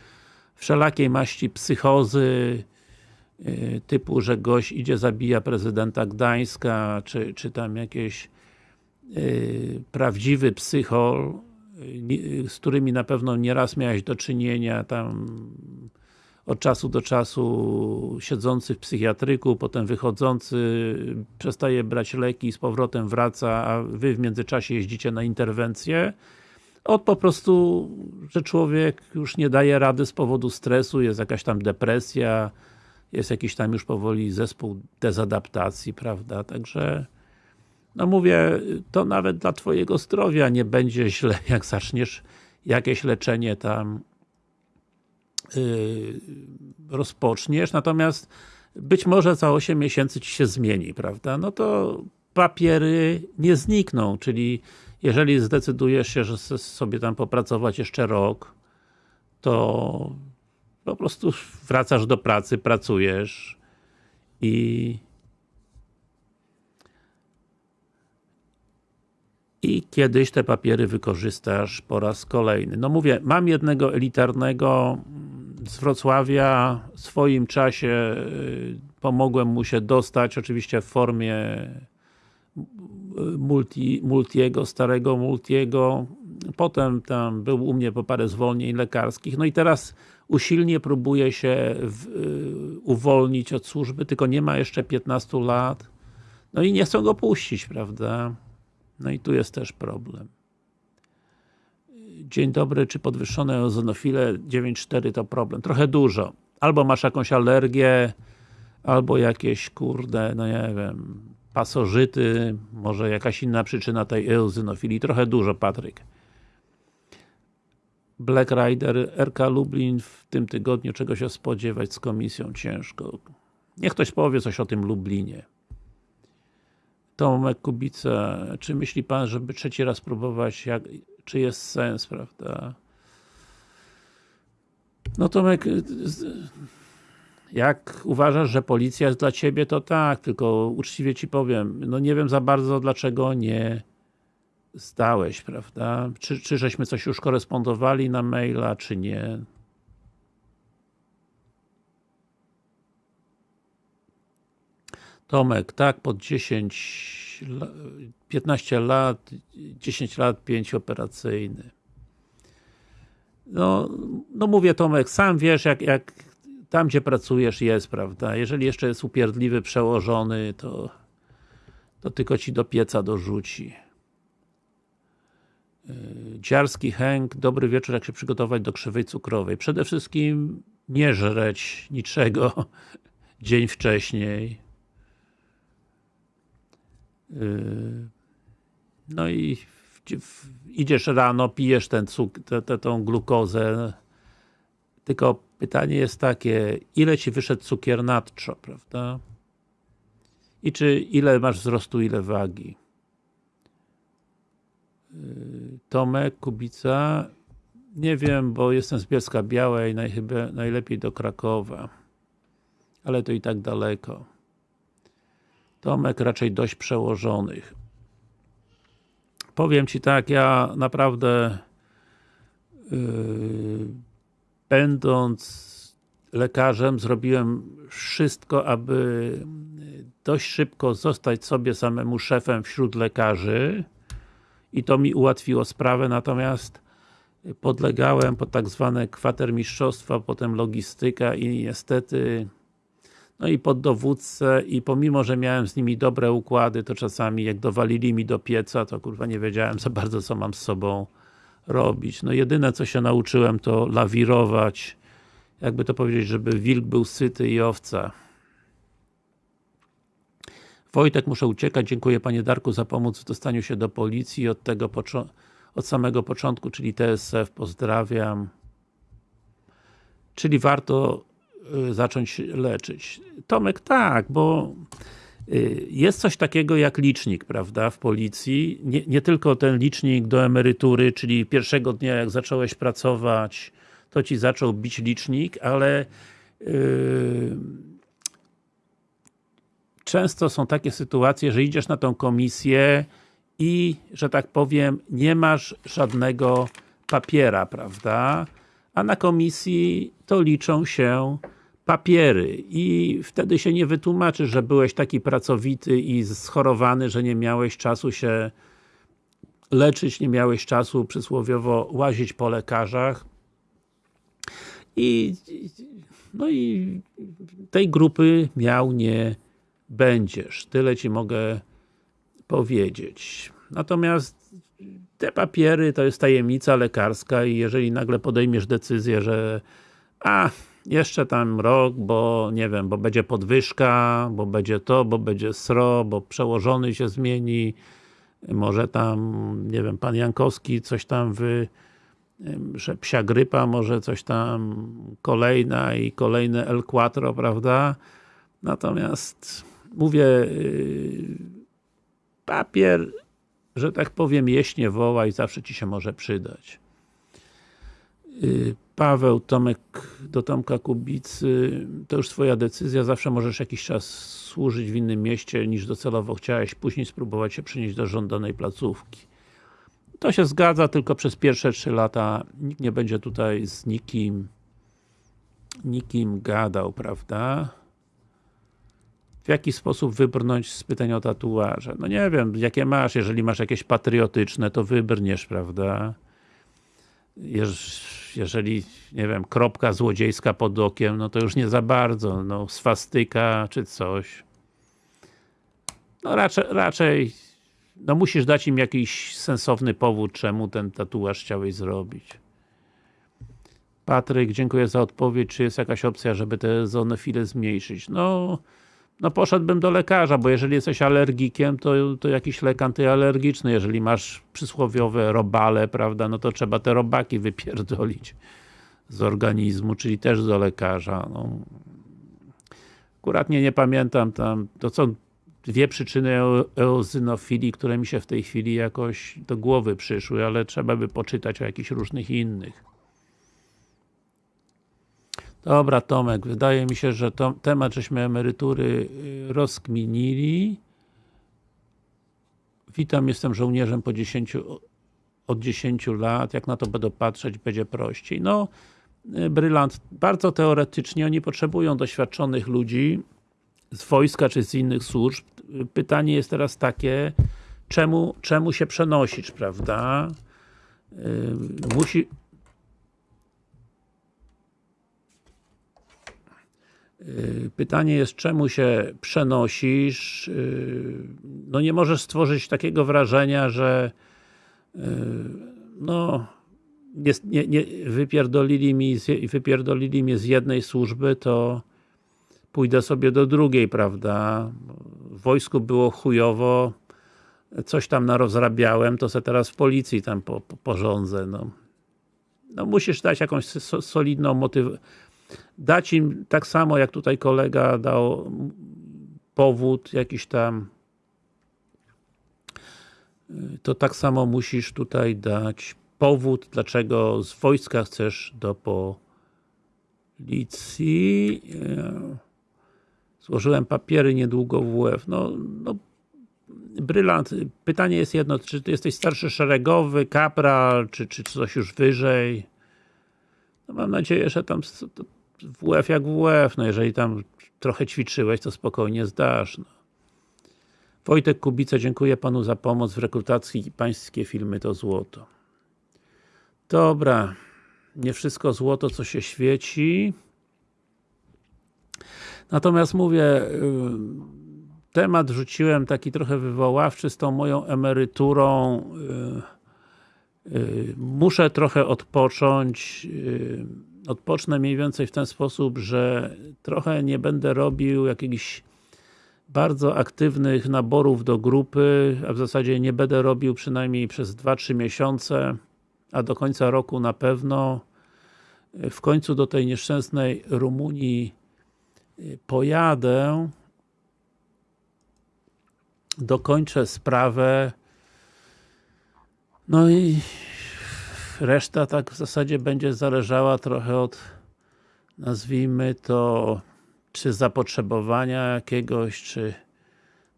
A: wszelakiej maści psychozy, typu, że gość idzie, zabija prezydenta Gdańska, czy, czy tam jakieś y, prawdziwy psychol, y, z którymi na pewno nieraz miałeś do czynienia, tam od czasu do czasu siedzący w psychiatryku, potem wychodzący, przestaje brać leki, z powrotem wraca, a wy w międzyczasie jeździcie na interwencję. Od po prostu, że człowiek już nie daje rady z powodu stresu, jest jakaś tam depresja, jest jakiś tam już powoli zespół dezadaptacji, prawda, także no mówię, to nawet dla twojego zdrowia nie będzie źle, jak zaczniesz jakieś leczenie tam yy, rozpoczniesz, natomiast być może za 8 miesięcy ci się zmieni, prawda, no to papiery nie znikną, czyli jeżeli zdecydujesz się, że sobie tam popracować jeszcze rok, to po prostu wracasz do pracy, pracujesz i i kiedyś te papiery wykorzystasz po raz kolejny. No mówię, mam jednego elitarnego z Wrocławia, w swoim czasie y, pomogłem mu się dostać, oczywiście w formie multi, multiego, starego multiego, potem tam był u mnie po parę zwolnień lekarskich, no i teraz usilnie próbuje się w, y, uwolnić od służby, tylko nie ma jeszcze 15 lat, no i nie chcą go puścić, prawda? No i tu jest też problem. Dzień dobry, czy podwyższone ozonofile 9,4 to problem? Trochę dużo. Albo masz jakąś alergię, albo jakieś, kurde, no nie wiem, pasożyty, może jakaś inna przyczyna tej eozinofilii. Trochę dużo, Patryk. Black Rider, RK Lublin w tym tygodniu, czego się spodziewać z komisją ciężko. Niech ktoś powie coś o tym Lublinie. Tomek Kubica, czy myśli Pan, żeby trzeci raz próbować, jak, czy jest sens, prawda? No Tomek, jak uważasz, że policja jest dla Ciebie, to tak, tylko uczciwie Ci powiem, no nie wiem za bardzo, dlaczego nie zdałeś, prawda? Czy, czy żeśmy coś już korespondowali na maila, czy nie? Tomek, tak, pod 10, 15 lat, 10 lat, 5 operacyjny. No, no mówię Tomek, sam wiesz jak, jak tam gdzie pracujesz jest, prawda? Jeżeli jeszcze jest upierdliwy przełożony, to to tylko ci do pieca dorzuci. Dziarski Henk, dobry wieczór, jak się przygotować do krzywej cukrowej. Przede wszystkim nie żreć niczego dzień wcześniej. Yy, no i idziesz rano, pijesz ten cuk tą glukozę, tylko pytanie jest takie, ile ci wyszedł cukier nadczo, prawda? I czy ile masz wzrostu, ile wagi? Yy, Tomek, Kubica, nie wiem, bo jestem z Bielska Białej, najlepiej do Krakowa. Ale to i tak daleko. Tomek raczej dość przełożonych. Powiem Ci tak, ja naprawdę yy, będąc lekarzem zrobiłem wszystko, aby dość szybko zostać sobie samemu szefem wśród lekarzy i to mi ułatwiło sprawę, natomiast podlegałem pod tak zwane kwatermistrzostwa, potem logistyka i niestety no i pod dowódcę i pomimo, że miałem z nimi dobre układy, to czasami jak dowalili mi do pieca, to kurwa nie wiedziałem za bardzo co mam z sobą robić. No jedyne co się nauczyłem to lawirować, jakby to powiedzieć, żeby wilk był syty i owca. Wojtek, muszę uciekać. Dziękuję Panie Darku za pomoc w dostaniu się do policji od tego od samego początku, czyli TSF. Pozdrawiam. Czyli warto y, zacząć leczyć. Tomek, tak, bo y, jest coś takiego jak licznik, prawda, w policji. Nie, nie, tylko ten licznik do emerytury, czyli pierwszego dnia jak zacząłeś pracować, to ci zaczął bić licznik, ale yy, często są takie sytuacje, że idziesz na tą komisję i, że tak powiem, nie masz żadnego papiera, prawda? A na komisji to liczą się papiery i wtedy się nie wytłumaczy, że byłeś taki pracowity i schorowany, że nie miałeś czasu się leczyć, nie miałeś czasu przysłowiowo łazić po lekarzach i no i tej grupy miał nie będziesz. Tyle Ci mogę powiedzieć. Natomiast te papiery to jest tajemnica lekarska i jeżeli nagle podejmiesz decyzję, że a, jeszcze tam rok, bo nie wiem, bo będzie podwyżka, bo będzie to, bo będzie sro, bo przełożony się zmieni, może tam, nie wiem, pan Jankowski coś tam wy że psia grypa, może coś tam kolejna i kolejne El Quattro, prawda? Natomiast mówię y, papier, że tak powiem, jeśnie woła i zawsze Ci się może przydać. Y, Paweł, Tomek, do Tomka Kubicy, to już Twoja decyzja, zawsze możesz jakiś czas służyć w innym mieście niż docelowo chciałeś, później spróbować się przenieść do żądanej placówki. To się zgadza, tylko przez pierwsze 3 lata nikt nie będzie tutaj z nikim nikim gadał, prawda? W jaki sposób wybrnąć z pytań o tatuaże? No nie wiem, jakie masz, jeżeli masz jakieś patriotyczne, to wybrniesz, prawda? jeżeli, nie wiem, kropka złodziejska pod okiem, no to już nie za bardzo, no swastyka czy coś. No raczej, raczej no musisz dać im jakiś sensowny powód, czemu ten tatuaż chciałeś zrobić. Patryk, dziękuję za odpowiedź. Czy jest jakaś opcja, żeby te zonofile zmniejszyć? No, no poszedłbym do lekarza, bo jeżeli jesteś alergikiem, to, to jakiś lek antyalergiczny. Jeżeli masz przysłowiowe robale, prawda, no to trzeba te robaki wypierdolić z organizmu, czyli też do lekarza. No. Akurat nie, nie pamiętam tam, to co dwie przyczyny eozynofilii, które mi się w tej chwili jakoś do głowy przyszły, ale trzeba by poczytać o jakichś różnych innych. Dobra Tomek, wydaje mi się, że to, temat żeśmy emerytury y, rozkminili. Witam, jestem żołnierzem po 10, od 10 lat, jak na to będę patrzeć, będzie prościej. No, y, brylant, bardzo teoretycznie, oni potrzebują doświadczonych ludzi, z wojska czy z innych służb. Pytanie jest teraz takie, czemu, czemu się przenosisz, prawda? Yy, musi Pytanie jest, czemu się przenosisz? Yy, no nie możesz stworzyć takiego wrażenia, że no nie, nie, wypierdolili, mi, z- wypierdolili mnie z jednej służby, to pójdę sobie do drugiej, prawda? W wojsku było chujowo, coś tam narozrabiałem, to se teraz w policji tam po, po, porządzę, no. No musisz dać jakąś so, solidną motywację. Dać im tak samo, jak tutaj kolega dał powód jakiś tam y, to tak samo musisz tutaj dać powód, dlaczego z wojska chcesz do policji. E, Złożyłem papiery niedługo w WF. No, no brylant. Pytanie jest jedno, czy ty jesteś starszy szeregowy, kapral, czy, czy coś już wyżej? No mam nadzieję, że tam WF jak WF, no jeżeli tam trochę ćwiczyłeś, to spokojnie zdasz. No. Wojtek Kubica, dziękuję Panu za pomoc w rekrutacji. Pańskie filmy to złoto. Dobra. Nie wszystko złoto, co się świeci. Natomiast mówię, y, temat rzuciłem taki trochę wywoławczy z tą moją emeryturą. y, y, Muszę trochę odpocząć. Odpocznę mniej więcej w ten sposób, że trochę nie będę robił jakichś bardzo aktywnych naborów do grupy, a w zasadzie nie będę robił przynajmniej przez 2-3 miesiące, a do końca roku na pewno. W końcu do tej nieszczęsnej Rumunii y, pojadę, dokończę sprawę, no i reszta tak w zasadzie będzie zależała trochę od nazwijmy to czy zapotrzebowania jakiegoś, czy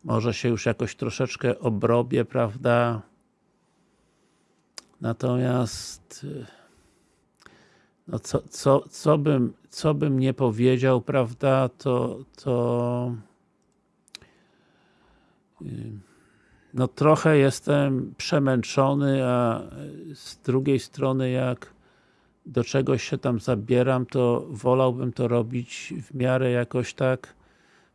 A: może się już jakoś troszeczkę obrobię, prawda? Natomiast no co, co, co, bym, co bym nie powiedział, prawda, to, to y, no trochę jestem przemęczony, a z drugiej strony jak do czegoś się tam zabieram, to wolałbym to robić w miarę jakoś tak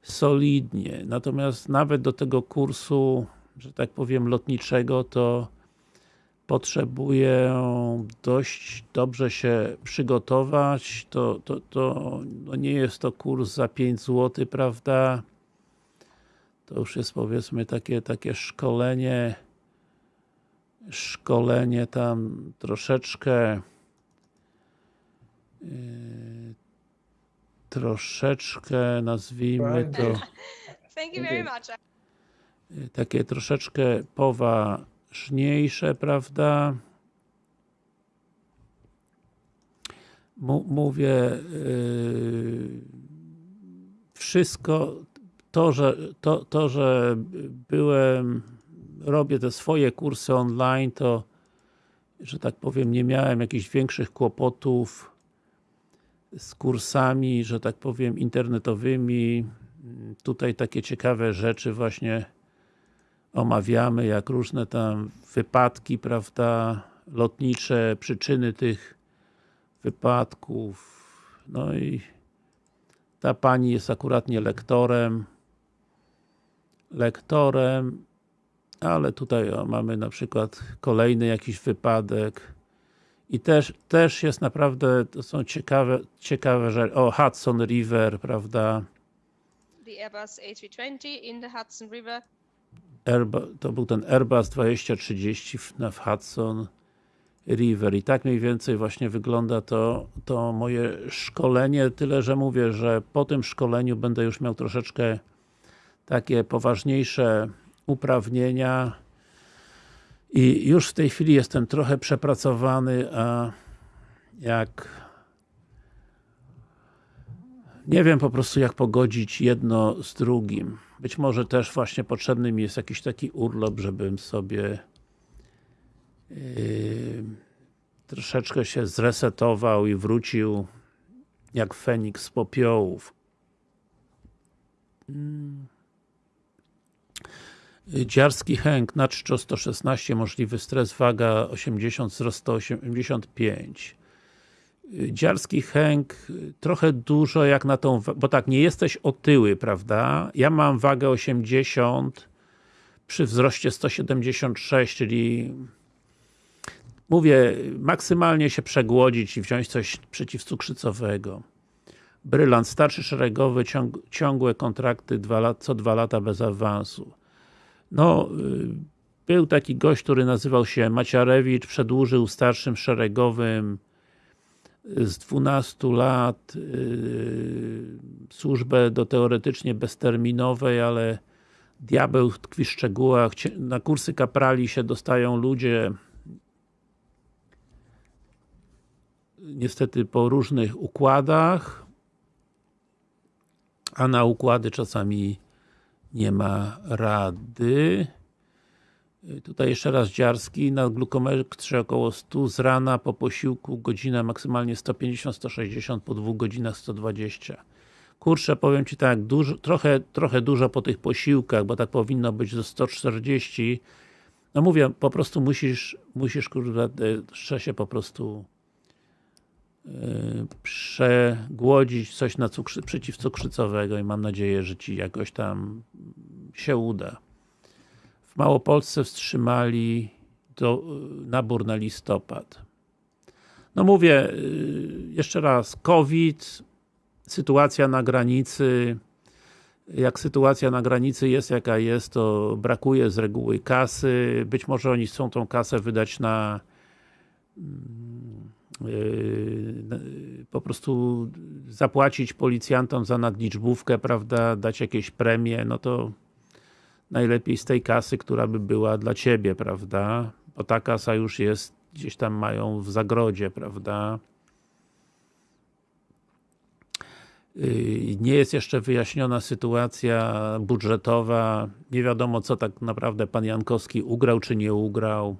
A: solidnie. Natomiast nawet do tego kursu, że tak powiem, lotniczego, to potrzebuję dość dobrze się przygotować. To, to, to no nie jest to kurs za 5 zł, prawda? To już jest powiedzmy takie, takie szkolenie szkolenie tam troszeczkę yy, troszeczkę nazwijmy to
B: Thank you very much.
A: yy, takie troszeczkę poważniejsze, prawda? Mu- Mówię yy, wszystko to, że to, to, że byłem robię te swoje kursy online, to że tak powiem, nie miałem jakichś większych kłopotów z kursami, że tak powiem, internetowymi. Tutaj takie ciekawe rzeczy właśnie omawiamy, jak różne tam wypadki, prawda, lotnicze, przyczyny tych wypadków. No i ta pani jest akuratnie lektorem. Lektorem, ale tutaj o, mamy na przykład kolejny jakiś wypadek. I też, też jest naprawdę, to są ciekawe, ciekawe rzeczy. O, Hudson River, prawda?
B: The Airbus A320 in the Hudson River.
A: Airba, to był ten Airbus 2030 w, na w Hudson River i tak mniej więcej właśnie wygląda to, to moje szkolenie, tyle że mówię, że po tym szkoleniu będę już miał troszeczkę takie poważniejsze uprawnienia i już w tej chwili jestem trochę przepracowany, a jak nie wiem po prostu jak pogodzić jedno z drugim. Być może też właśnie potrzebny mi jest jakiś taki urlop, żebym sobie yy, troszeczkę się zresetował i wrócił jak Feniks z popiołów. Mm. Dziarski Henk, na czczo 116, możliwy stres, waga 80, wzrost 185. Dziarski Henk, trochę dużo jak na tą, bo tak, nie jesteś otyły, prawda? Ja mam wagę 80 przy wzroście 176, czyli mówię, maksymalnie się przegłodzić i wziąć coś przeciwcukrzycowego. Brylant, starszy szeregowy, ciąg, ciągłe kontrakty dwa lat, co dwa lata bez awansu. No, y, był taki gość, który nazywał się Maciarewicz, przedłużył starszym szeregowym z 12 lat yy, służbę do teoretycznie bezterminowej, ale diabeł tkwi w szczegółach. Na kursy kaprali się dostają ludzie niestety po różnych układach, a na układy czasami nie ma rady. Tutaj jeszcze raz Dziarski, na glukometrze około 100 z rana, po posiłku godzina maksymalnie 150-160, po dwóch godzinach 120. Kurczę, powiem Ci tak, dużo, trochę, trochę dużo po tych posiłkach, bo tak powinno być do 140. No mówię, po prostu musisz, musisz kurde, jeszcze się po prostu przegłodzić coś na cukrzy, przeciwcukrzycowego i mam nadzieję, że Ci jakoś tam się uda. W Małopolsce wstrzymali do, nabór na listopad. No mówię, jeszcze raz, COVID, sytuacja na granicy, jak sytuacja na granicy jest jaka jest, to brakuje z reguły kasy, być może oni chcą tą kasę wydać na yy, po prostu zapłacić policjantom za nadliczbówkę, prawda, dać jakieś premie, no to najlepiej z tej kasy, która by była dla Ciebie, prawda? Bo ta kasa już jest, gdzieś tam mają w zagrodzie, prawda? Yy, nie jest jeszcze wyjaśniona sytuacja budżetowa, nie wiadomo co tak naprawdę Pan Jankowski ugrał czy nie ugrał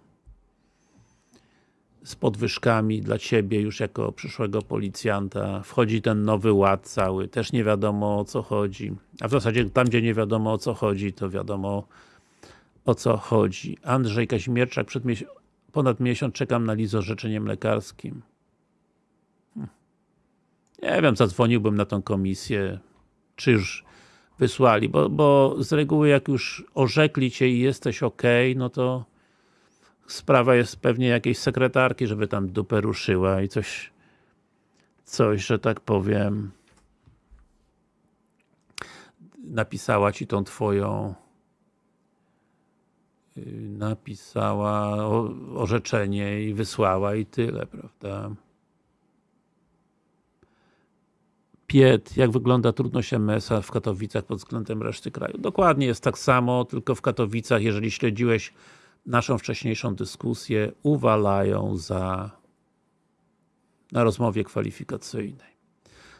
A: z podwyżkami dla Ciebie już jako przyszłego policjanta. Wchodzi ten nowy ład cały, też nie wiadomo o co chodzi. A w zasadzie tam, gdzie nie wiadomo o co chodzi, to wiadomo o co chodzi. Andrzej Kazimierczak, przed mies ponad miesiąc czekam na lizo orzeczeniem lekarskim. Hm. Nie wiem, zadzwoniłbym na tą komisję, czy już wysłali, bo, bo z reguły jak już orzekli Cię i jesteś ok, no to sprawa jest pewnie jakiejś sekretarki, żeby tam dupę ruszyła i coś coś, że tak powiem napisała Ci tą Twoją yy, napisała orzeczenie i wysłała i tyle, prawda? Piet, jak wygląda trudność MS-a w Katowicach pod względem reszty kraju? Dokładnie jest tak samo, tylko w Katowicach, jeżeli śledziłeś naszą wcześniejszą dyskusję, uwalają za na rozmowie kwalifikacyjnej.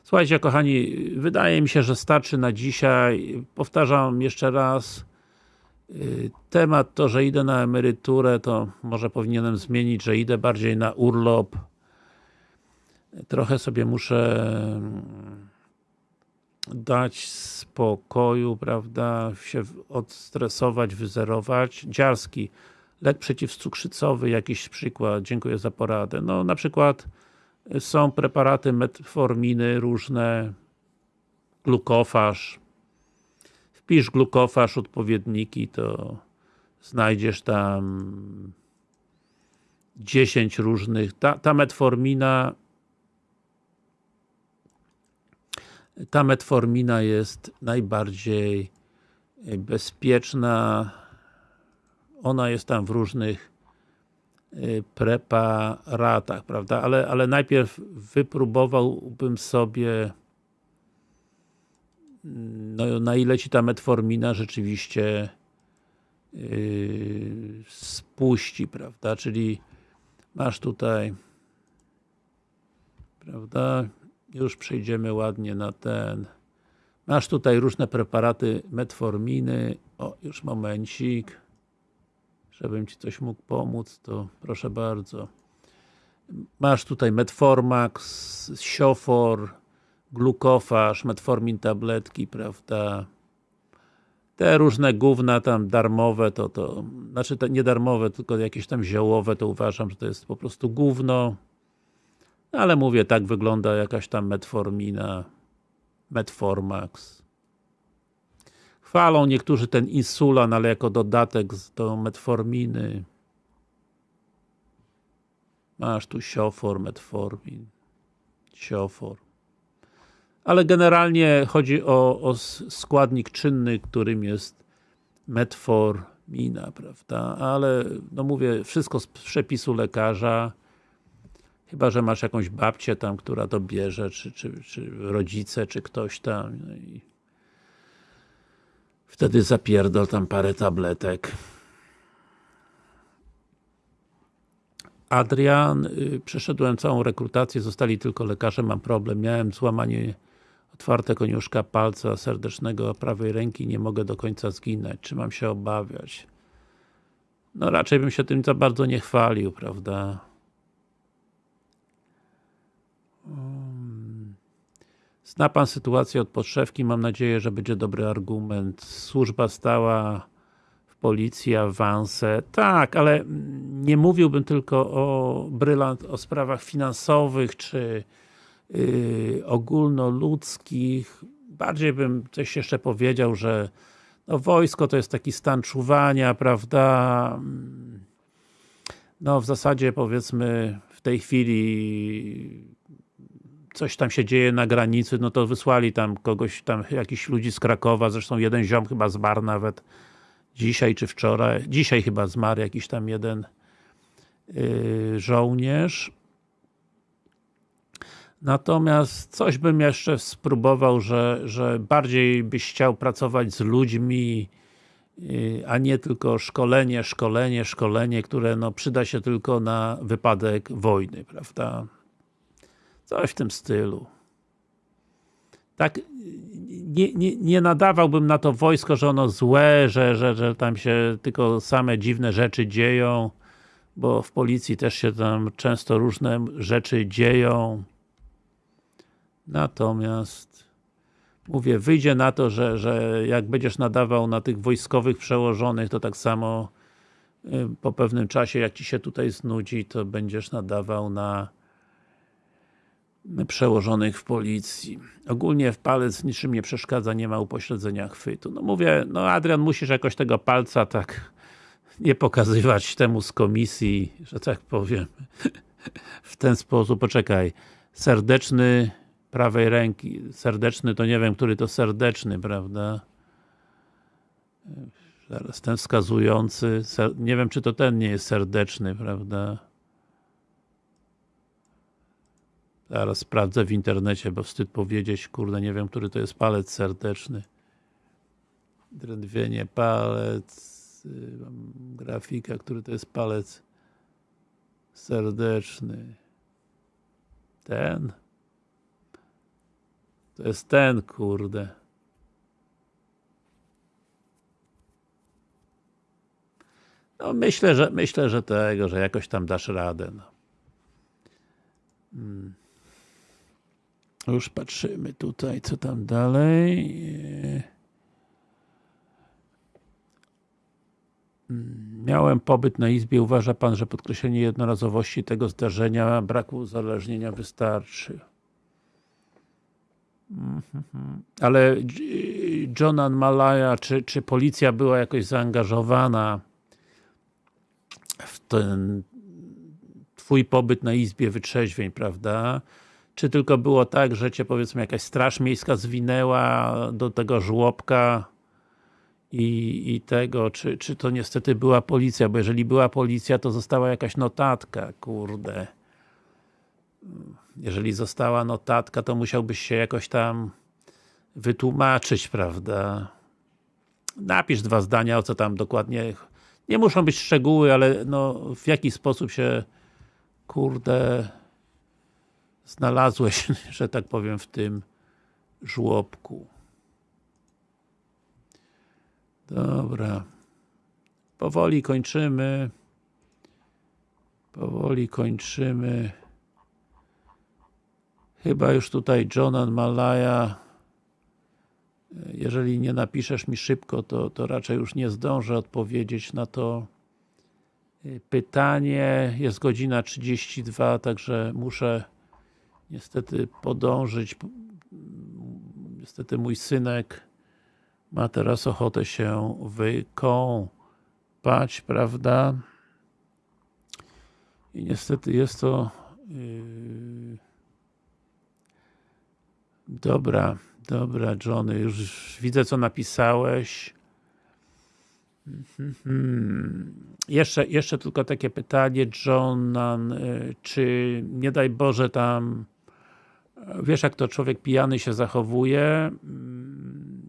A: Słuchajcie, kochani, wydaje mi się, że starczy na dzisiaj. Powtarzam jeszcze raz, y, temat to, że idę na emeryturę, to może powinienem zmienić, że idę bardziej na urlop. Trochę sobie muszę mm, dać spokoju, prawda, się odstresować, wyzerować. Dziarski, lek przeciwcukrzycowy, jakiś przykład, dziękuję za poradę. No na przykład są preparaty metforminy różne, glukofaż. Wpisz glukofaż, odpowiedniki, to znajdziesz tam 10 różnych. Ta, ta metformina ta metformina jest najbardziej bezpieczna. Ona jest tam w różnych y, preparatach, prawda? Ale, ale najpierw wypróbowałbym sobie no, na ile Ci ta metformina rzeczywiście yy, spuści, prawda? Czyli masz tutaj prawda? Już przejdziemy ładnie na ten masz tutaj różne preparaty metforminy o, już momencik żebym Ci coś mógł pomóc, to proszę bardzo. Masz tutaj Metformax, Siofor, glukofaż, metformin tabletki, prawda? Te różne gówna tam darmowe, to, to znaczy te nie darmowe, tylko jakieś tam ziołowe, to uważam, że to jest po prostu gówno. Ale mówię, tak wygląda jakaś tam metformina, Metformax. Chwalą niektórzy ten insulan, ale jako dodatek do metforminy. Masz tu siofor, metformin, siofor. Ale generalnie chodzi o, o składnik czynny, którym jest metformina, prawda? Ale, no mówię, wszystko z przepisu lekarza. Chyba, że masz jakąś babcię tam, która to bierze, czy, czy, czy rodzice, czy ktoś tam. No i wtedy zapierdol tam parę tabletek. Adrian, y, przeszedłem całą rekrutację, zostali tylko lekarze, mam problem. Miałem złamanie otwarte koniuszka palca serdecznego prawej ręki, nie mogę do końca zginąć. Czy mam się obawiać? No raczej bym się tym za bardzo nie chwalił, prawda? Zna Pan sytuację od podszewki, mam nadzieję, że będzie dobry argument. Służba stała w policji, awanse. Tak, ale nie mówiłbym tylko o brylant, o sprawach finansowych, czy yy, ogólnoludzkich. Bardziej bym coś jeszcze powiedział, że no, wojsko to jest taki stan czuwania, prawda? No w zasadzie powiedzmy w tej chwili coś tam się dzieje na granicy, no to wysłali tam kogoś, tam jakichś ludzi z Krakowa, zresztą jeden ziom chyba zmarł nawet dzisiaj czy wczoraj, dzisiaj chyba zmarł jakiś tam jeden yy, żołnierz. Natomiast coś bym jeszcze spróbował, że, że bardziej byś chciał pracować z ludźmi, yy, a nie tylko szkolenie, szkolenie, szkolenie, które no, przyda się tylko na wypadek wojny, prawda? Coś w tym stylu. Tak, nie, nie, nie nadawałbym na to wojsko, że ono złe, że, że, że tam się tylko same dziwne rzeczy dzieją, bo w policji też się tam często różne rzeczy dzieją. Natomiast mówię, wyjdzie na to, że, że jak będziesz nadawał na tych wojskowych przełożonych, to tak samo y, po pewnym czasie, jak ci się tutaj znudzi, to będziesz nadawał na przełożonych w policji. Ogólnie w palec niczym nie przeszkadza, nie ma upośledzenia chwytu. No mówię, no Adrian, musisz jakoś tego palca tak nie pokazywać temu z komisji, że tak powiem, w ten sposób. Poczekaj, serdeczny prawej ręki, serdeczny to nie wiem, który to serdeczny, prawda? Zaraz, ten wskazujący, nie wiem, czy to ten nie jest serdeczny, prawda? Zaraz sprawdzę w internecie, bo wstyd powiedzieć, kurde, nie wiem, który to jest palec serdeczny. Drętwienie, palec, y, mam grafika, który to jest palec serdeczny. Ten? To jest ten, kurde. No myślę, że myślę, że tego, że jakoś tam dasz radę. No. Już patrzymy tutaj, co tam dalej. Mm, Miałem pobyt na izbie. Uważa Pan, że podkreślenie jednorazowości tego zdarzenia, braku uzależnienia wystarczy? Mhm. Ale Jonan Malaya, czy, czy policja była jakoś zaangażowana w ten twój pobyt na izbie wytrzeźwień, prawda? Czy tylko było tak, że cię powiedzmy jakaś straż miejska zwinęła do tego żłobka i, i tego, czy, czy to niestety była policja, bo jeżeli była policja, to została jakaś notatka, kurde. Jeżeli została notatka, to musiałbyś się jakoś tam wytłumaczyć, prawda? Napisz dwa zdania, o co tam dokładnie nie muszą być szczegóły, ale no, w jaki sposób się kurde znalazłeś, że tak powiem, w tym żłobku. Dobra. Powoli kończymy. Powoli kończymy. Chyba już tutaj Jonan Malaya jeżeli nie napiszesz mi szybko, to, to raczej już nie zdążę odpowiedzieć na to pytanie. Jest godzina 32, także muszę niestety podążyć. Niestety mój synek ma teraz ochotę się wykąpać, prawda? I niestety jest to yy... Dobra, dobra Johnny, już widzę co napisałeś. Mhm. Jeszcze, jeszcze tylko takie pytanie, John, y, czy nie daj Boże tam wiesz jak to człowiek pijany się zachowuje? Mm,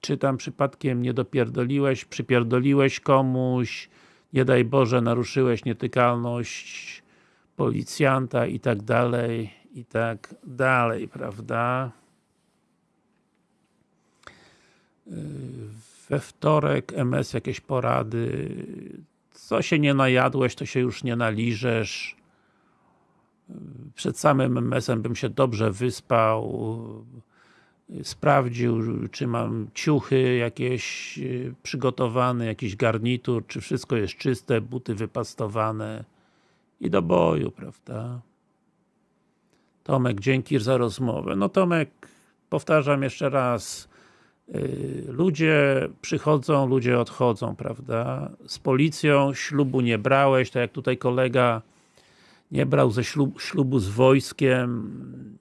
A: czy tam przypadkiem nie dopierdoliłeś, przypierdoliłeś komuś? Nie daj Boże naruszyłeś nietykalność policjanta i tak dalej i tak dalej, prawda? We wtorek MS jakieś porady. Co się nie najadłeś, to się już nie naliżesz przed samym MS-em bym się dobrze wyspał sprawdził, czy mam ciuchy jakieś przygotowane, jakiś garnitur, czy wszystko jest czyste, buty wypastowane i do boju, prawda? Tomek, dzięki za rozmowę. No Tomek, powtarzam jeszcze raz, ludzie przychodzą, ludzie odchodzą, prawda? Z policją ślubu nie brałeś, tak jak tutaj kolega nie brał ze ślub, ślubu z wojskiem.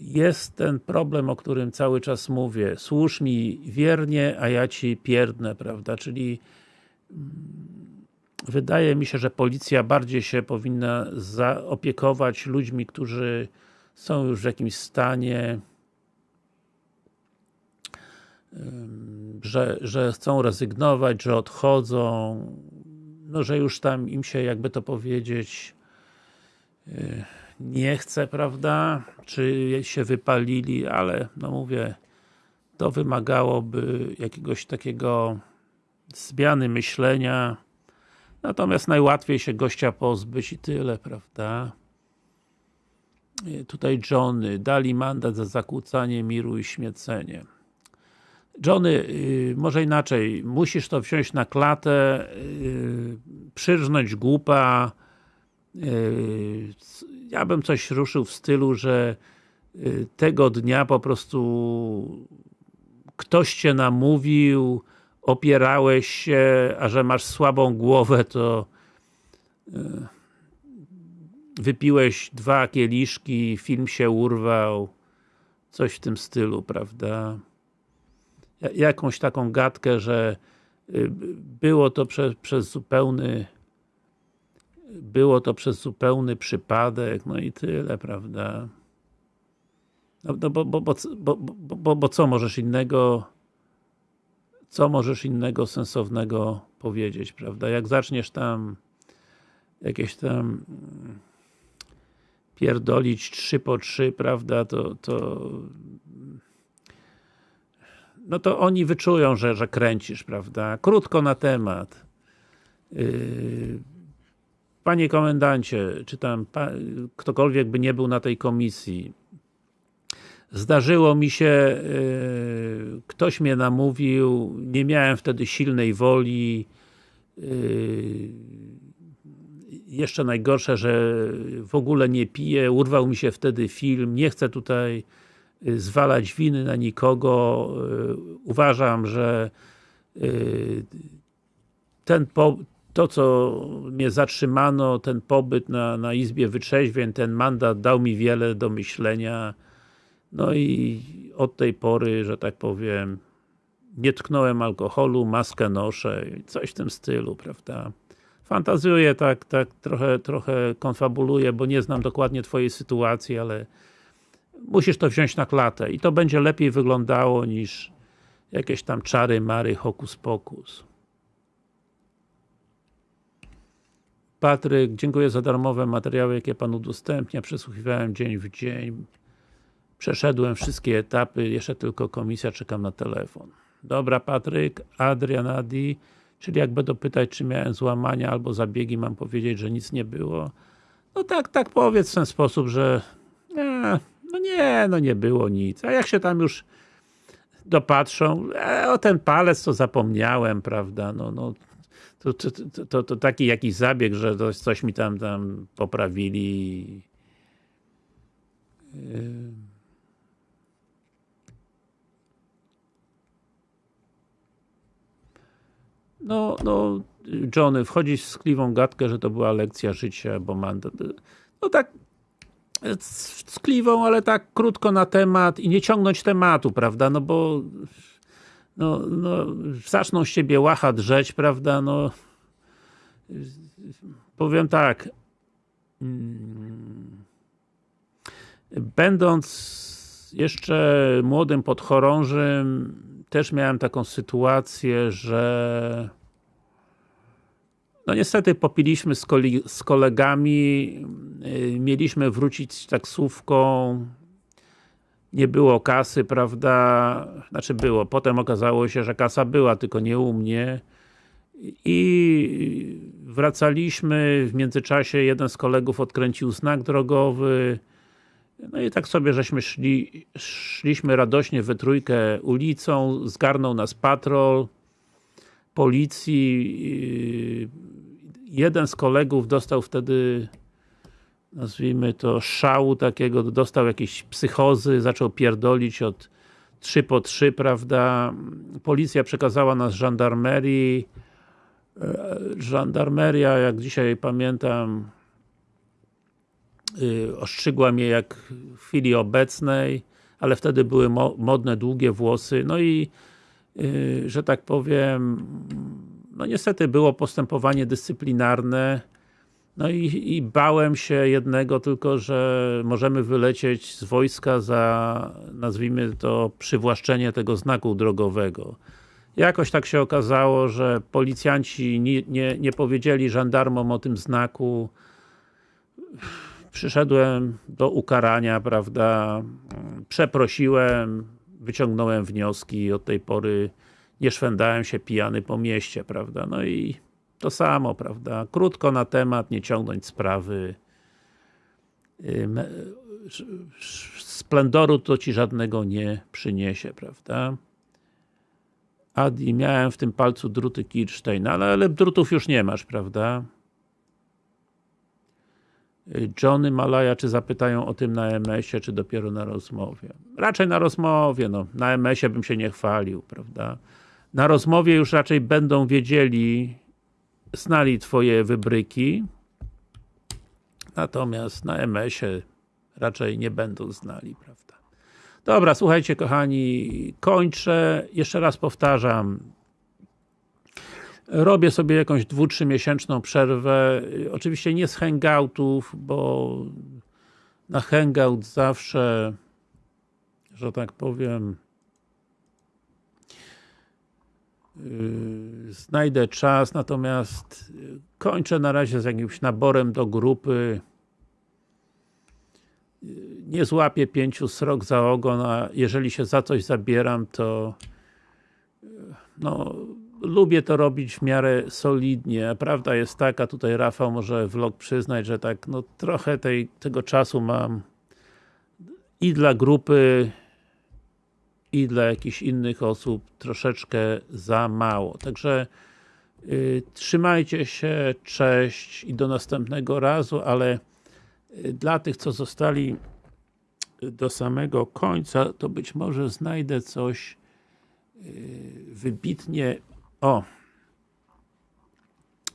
A: Jest ten problem, o którym cały czas mówię. Służ mi wiernie, a ja ci pierdnę, prawda? Czyli wydaje mi się, że policja bardziej się powinna zaopiekować ludźmi, którzy są już w jakimś stanie że, że chcą rezygnować, że odchodzą, no, że już tam im się, jakby to powiedzieć, nie chce, prawda? Czy się wypalili, ale, no mówię, to wymagałoby jakiegoś takiego zmiany myślenia. Natomiast najłatwiej się gościa pozbyć i tyle, prawda? Tutaj Johnny, dali mandat za zakłócanie miru i śmiecenie. Johnny, może inaczej, musisz to wziąć na klatę, przyrżnąć głupa, ja bym coś ruszył w stylu, że tego dnia po prostu ktoś cię namówił, opierałeś się, a że masz słabą głowę, to wypiłeś dwa kieliszki, film się urwał, coś w tym stylu, prawda? Jakąś taką gadkę, że było to przez, zupełny było to przez zupełny przypadek, no i tyle, prawda? No, no bo, bo, bo, bo, bo, bo co możesz innego co możesz innego sensownego powiedzieć, prawda? Jak zaczniesz tam jakieś tam pierdolić trzy po trzy, prawda, to, to no to oni wyczują, że, że kręcisz, prawda? Krótko na temat. Yy, panie komendancie, czy tam ktokolwiek by nie był na tej komisji, zdarzyło mi się, yy, ktoś mnie namówił, nie miałem wtedy silnej woli, yy, jeszcze najgorsze, że w ogóle nie piję, urwał mi się wtedy film, nie chcę tutaj zwalać winy na nikogo. Uważam, że ten po, to co mnie zatrzymano, ten pobyt na, na Izbie Wytrzeźwień, ten mandat dał mi wiele do myślenia. No i od tej pory, że tak powiem, nie tknąłem alkoholu, maskę noszę, coś w tym stylu, prawda? Fantazjuję tak, tak trochę, trochę konfabuluję, bo nie znam dokładnie twojej sytuacji, ale musisz to wziąć na klatę i to będzie lepiej wyglądało niż jakieś tam czary, mary, hokus pokus. Patryk, dziękuję za darmowe materiały, jakie Pan udostępnia. Przesłuchiwałem dzień w dzień. Przeszedłem wszystkie etapy, jeszcze tylko komisja, czekam na telefon. Dobra Patryk, Adrian Adi, czyli jak będą pytać, czy miałem złamania albo zabiegi, mam powiedzieć, że nic nie było. No tak, tak powiedz w ten sposób, że nie, no nie, no nie było nic. A jak się tam już dopatrzą, e, o ten palec to zapomniałem, prawda, no, no to, to, to, to, taki jakiś zabieg, że coś mi tam, tam poprawili. no, no, Johnny, wchodzić w skliwą gadkę, że to była lekcja życia, bo mandat. No tak, z ale tak krótko na temat i nie ciągnąć tematu, prawda, no bo no, no, zaczną z ciebie łacha drzeć, prawda, no powiem tak. Będąc jeszcze młodym podchorążym też miałem taką sytuację, że no niestety popiliśmy z, z kolegami, yy, mieliśmy wrócić taksówką, nie było kasy, prawda, znaczy było, potem okazało się, że kasa była, tylko nie u mnie. I wracaliśmy, w międzyczasie jeden z kolegów odkręcił znak drogowy, no i tak sobie żeśmy szli, szliśmy radośnie we trójkę ulicą, zgarnął nas patrol policji, yy, jeden z kolegów dostał wtedy nazwijmy to szału takiego, dostał jakieś psychozy, zaczął pierdolić od 3 po 3, prawda, policja przekazała nas żandarmerii, E, żandarmeria, jak dzisiaj pamiętam yy, ostrzygła mnie jak w chwili obecnej, ale wtedy były mo modne, długie włosy, no i yy, że tak powiem no niestety było postępowanie dyscyplinarne no i, i bałem się jednego tylko, że możemy wylecieć z wojska za nazwijmy to przywłaszczenie tego znaku drogowego. Jakoś tak się okazało, że policjanci nie, nie, nie powiedzieli żandarmom o tym znaku. Przyszedłem do ukarania, prawda, przeprosiłem, wyciągnąłem wnioski i od tej pory nie szwendałem się pijany po mieście, prawda, no i to samo, prawda, krótko na temat, nie ciągnąć sprawy. Splendoru to ci żadnego nie przyniesie, prawda. Adi, miałem w tym palcu druty Kirsteina, ale, ale drutów już nie masz, prawda? Johnny Malaja, czy zapytają o tym na MS-ie, czy dopiero na rozmowie? Raczej na rozmowie, no. Na MS-ie bym się nie chwalił, prawda? Na rozmowie już raczej będą wiedzieli, znali twoje wybryki, natomiast na MS-ie raczej nie będą znali, prawda? Dobra, słuchajcie kochani, kończę. Jeszcze raz powtarzam. Robię sobie jakąś dwu, trzy miesięczną przerwę. Oczywiście nie z hangoutów, bo na hangout zawsze, że tak powiem, yy, znajdę czas, natomiast kończę na razie z jakimś naborem do grupy nie złapię pięciu srok za ogon, a jeżeli się za coś zabieram, to no, lubię to robić w miarę solidnie. Prawda jest taka, tutaj Rafał może vlog przyznać, że tak, no trochę tej, tego czasu mam i dla grupy, i dla jakichś innych osób troszeczkę za mało. Także yy, trzymajcie się, cześć i do następnego razu, ale dla tych, co zostali do samego końca, to być może znajdę coś wybitnie o.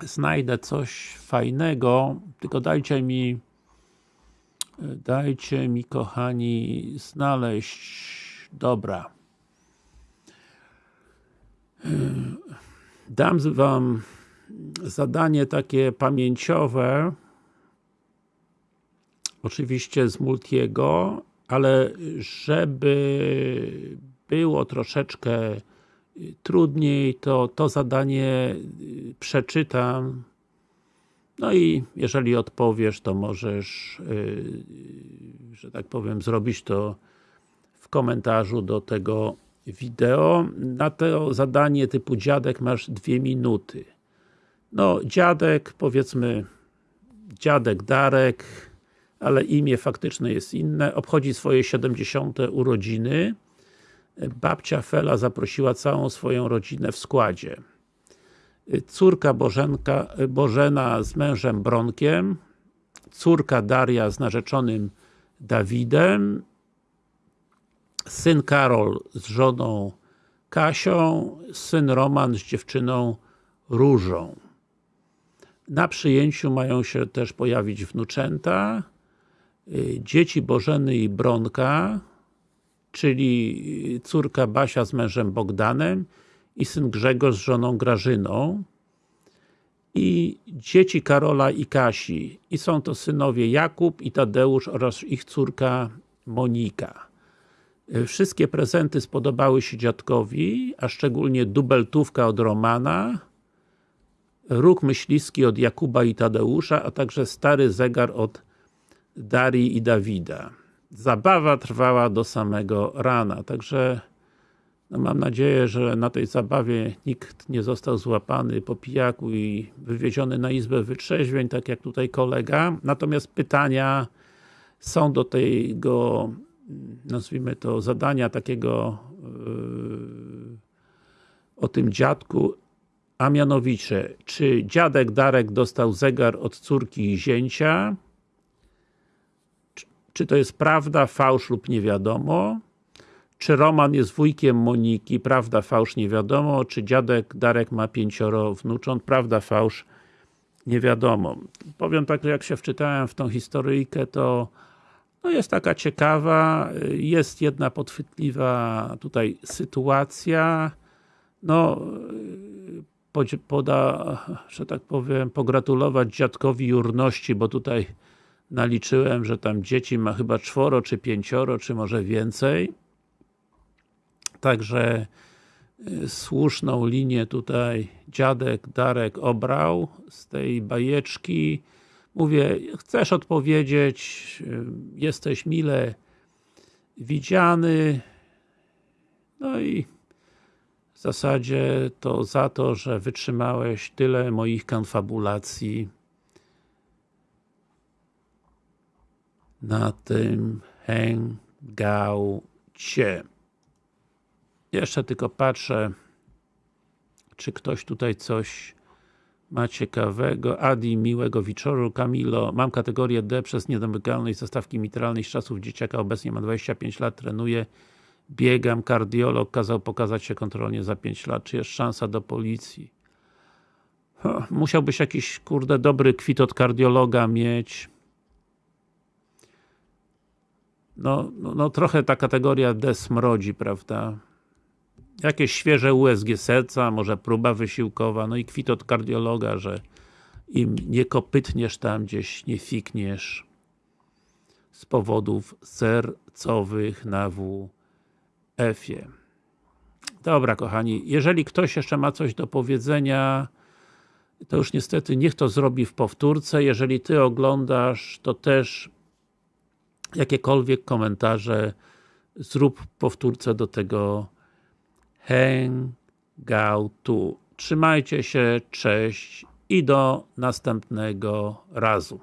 A: Znajdę coś fajnego, tylko dajcie mi dajcie mi kochani znaleźć dobra. Yy, dam wam zadanie takie pamięciowe oczywiście z Multiego, ale żeby było troszeczkę trudniej, to to zadanie przeczytam no i jeżeli odpowiesz, to możesz że tak powiem, zrobić to w komentarzu do tego wideo. Na to zadanie typu dziadek masz dwie minuty. No, dziadek, powiedzmy dziadek Darek ale imię faktyczne jest inne, obchodzi swoje 70 urodziny. Babcia Fela zaprosiła całą swoją rodzinę w składzie. Córka Bożenka, Bożena z mężem Bronkiem, córka Daria z narzeczonym Dawidem, syn Karol z żoną Kasią, syn Roman z dziewczyną różą. Na przyjęciu mają się też pojawić wnuczęta, y, dzieci Bożeny i Bronka, czyli córka Basia z mężem Bogdanem i syn Grzegorz z żoną Grażyną i dzieci Karola i Kasi. I są to synowie Jakub i Tadeusz oraz ich córka Monika. Y, Wszystkie prezenty spodobały się dziadkowi, a szczególnie dubeltówka od Romana, róg myśliwski od Jakuba i Tadeusza, a także stary zegar od Darii i Dawida. Zabawa trwała do samego rana, także no mam nadzieję, że na tej zabawie nikt nie został złapany po pijaku i wywieziony na izbę wytrzeźwień, tak jak tutaj kolega. Natomiast pytania są do tego, nazwijmy to, zadania takiego yy, o tym dziadku, a mianowicie, czy dziadek Darek dostał zegar od córki i zięcia? Czy- to jest prawda, fałsz lub nie wiadomo? Czy Roman jest wujkiem Moniki? Prawda, fałsz, nie wiadomo. Czy dziadek Darek ma pięcioro wnucząt? Prawda, fałsz, nie wiadomo. Powiem tak, że jak się wczytałem w tą historyjkę, to no jest taka ciekawa, jest jedna podchwytliwa tutaj sytuacja, no poda, że tak powiem, pogratulować dziadkowi jurności, bo tutaj naliczyłem, że tam dzieci ma chyba czworo, czy pięcioro, czy może więcej. Także y, słuszną linię tutaj dziadek Darek obrał z tej bajeczki. Mówię, chcesz odpowiedzieć, y, jesteś mile widziany. No i w zasadzie to za to, że wytrzymałeś tyle moich konfabulacji na tym hangoucie. Jeszcze tylko patrzę, czy ktoś tutaj coś ma ciekawego. Adi, miłego wieczoru. Kamilo, mam kategorię D przez niedomykalność zastawki mitralnej z czasów dzieciaka. Obecnie mam 25 lat, trenuję, biegam. Kardiolog kazał pokazać się kontrolnie za 5 lat. Czy jest szansa do policji? Musiałbyś jakiś, kurde, dobry kwit od kardiologa mieć. No, no, no trochę ta kategoria D smrodzi, prawda? Jakieś świeże USG serca, może próba wysiłkowa, no i kwit od kardiologa, że im nie kopytniesz tam gdzieś, nie fikniesz z powodów sercowych na WF-ie. Dobra kochani, jeżeli ktoś jeszcze ma coś do powiedzenia, to już niestety niech to zrobi w powtórce. Jeżeli Ty oglądasz, to też jakiekolwiek komentarze zrób powtórce do tego hangoutu. Trzymajcie się, cześć i do następnego razu.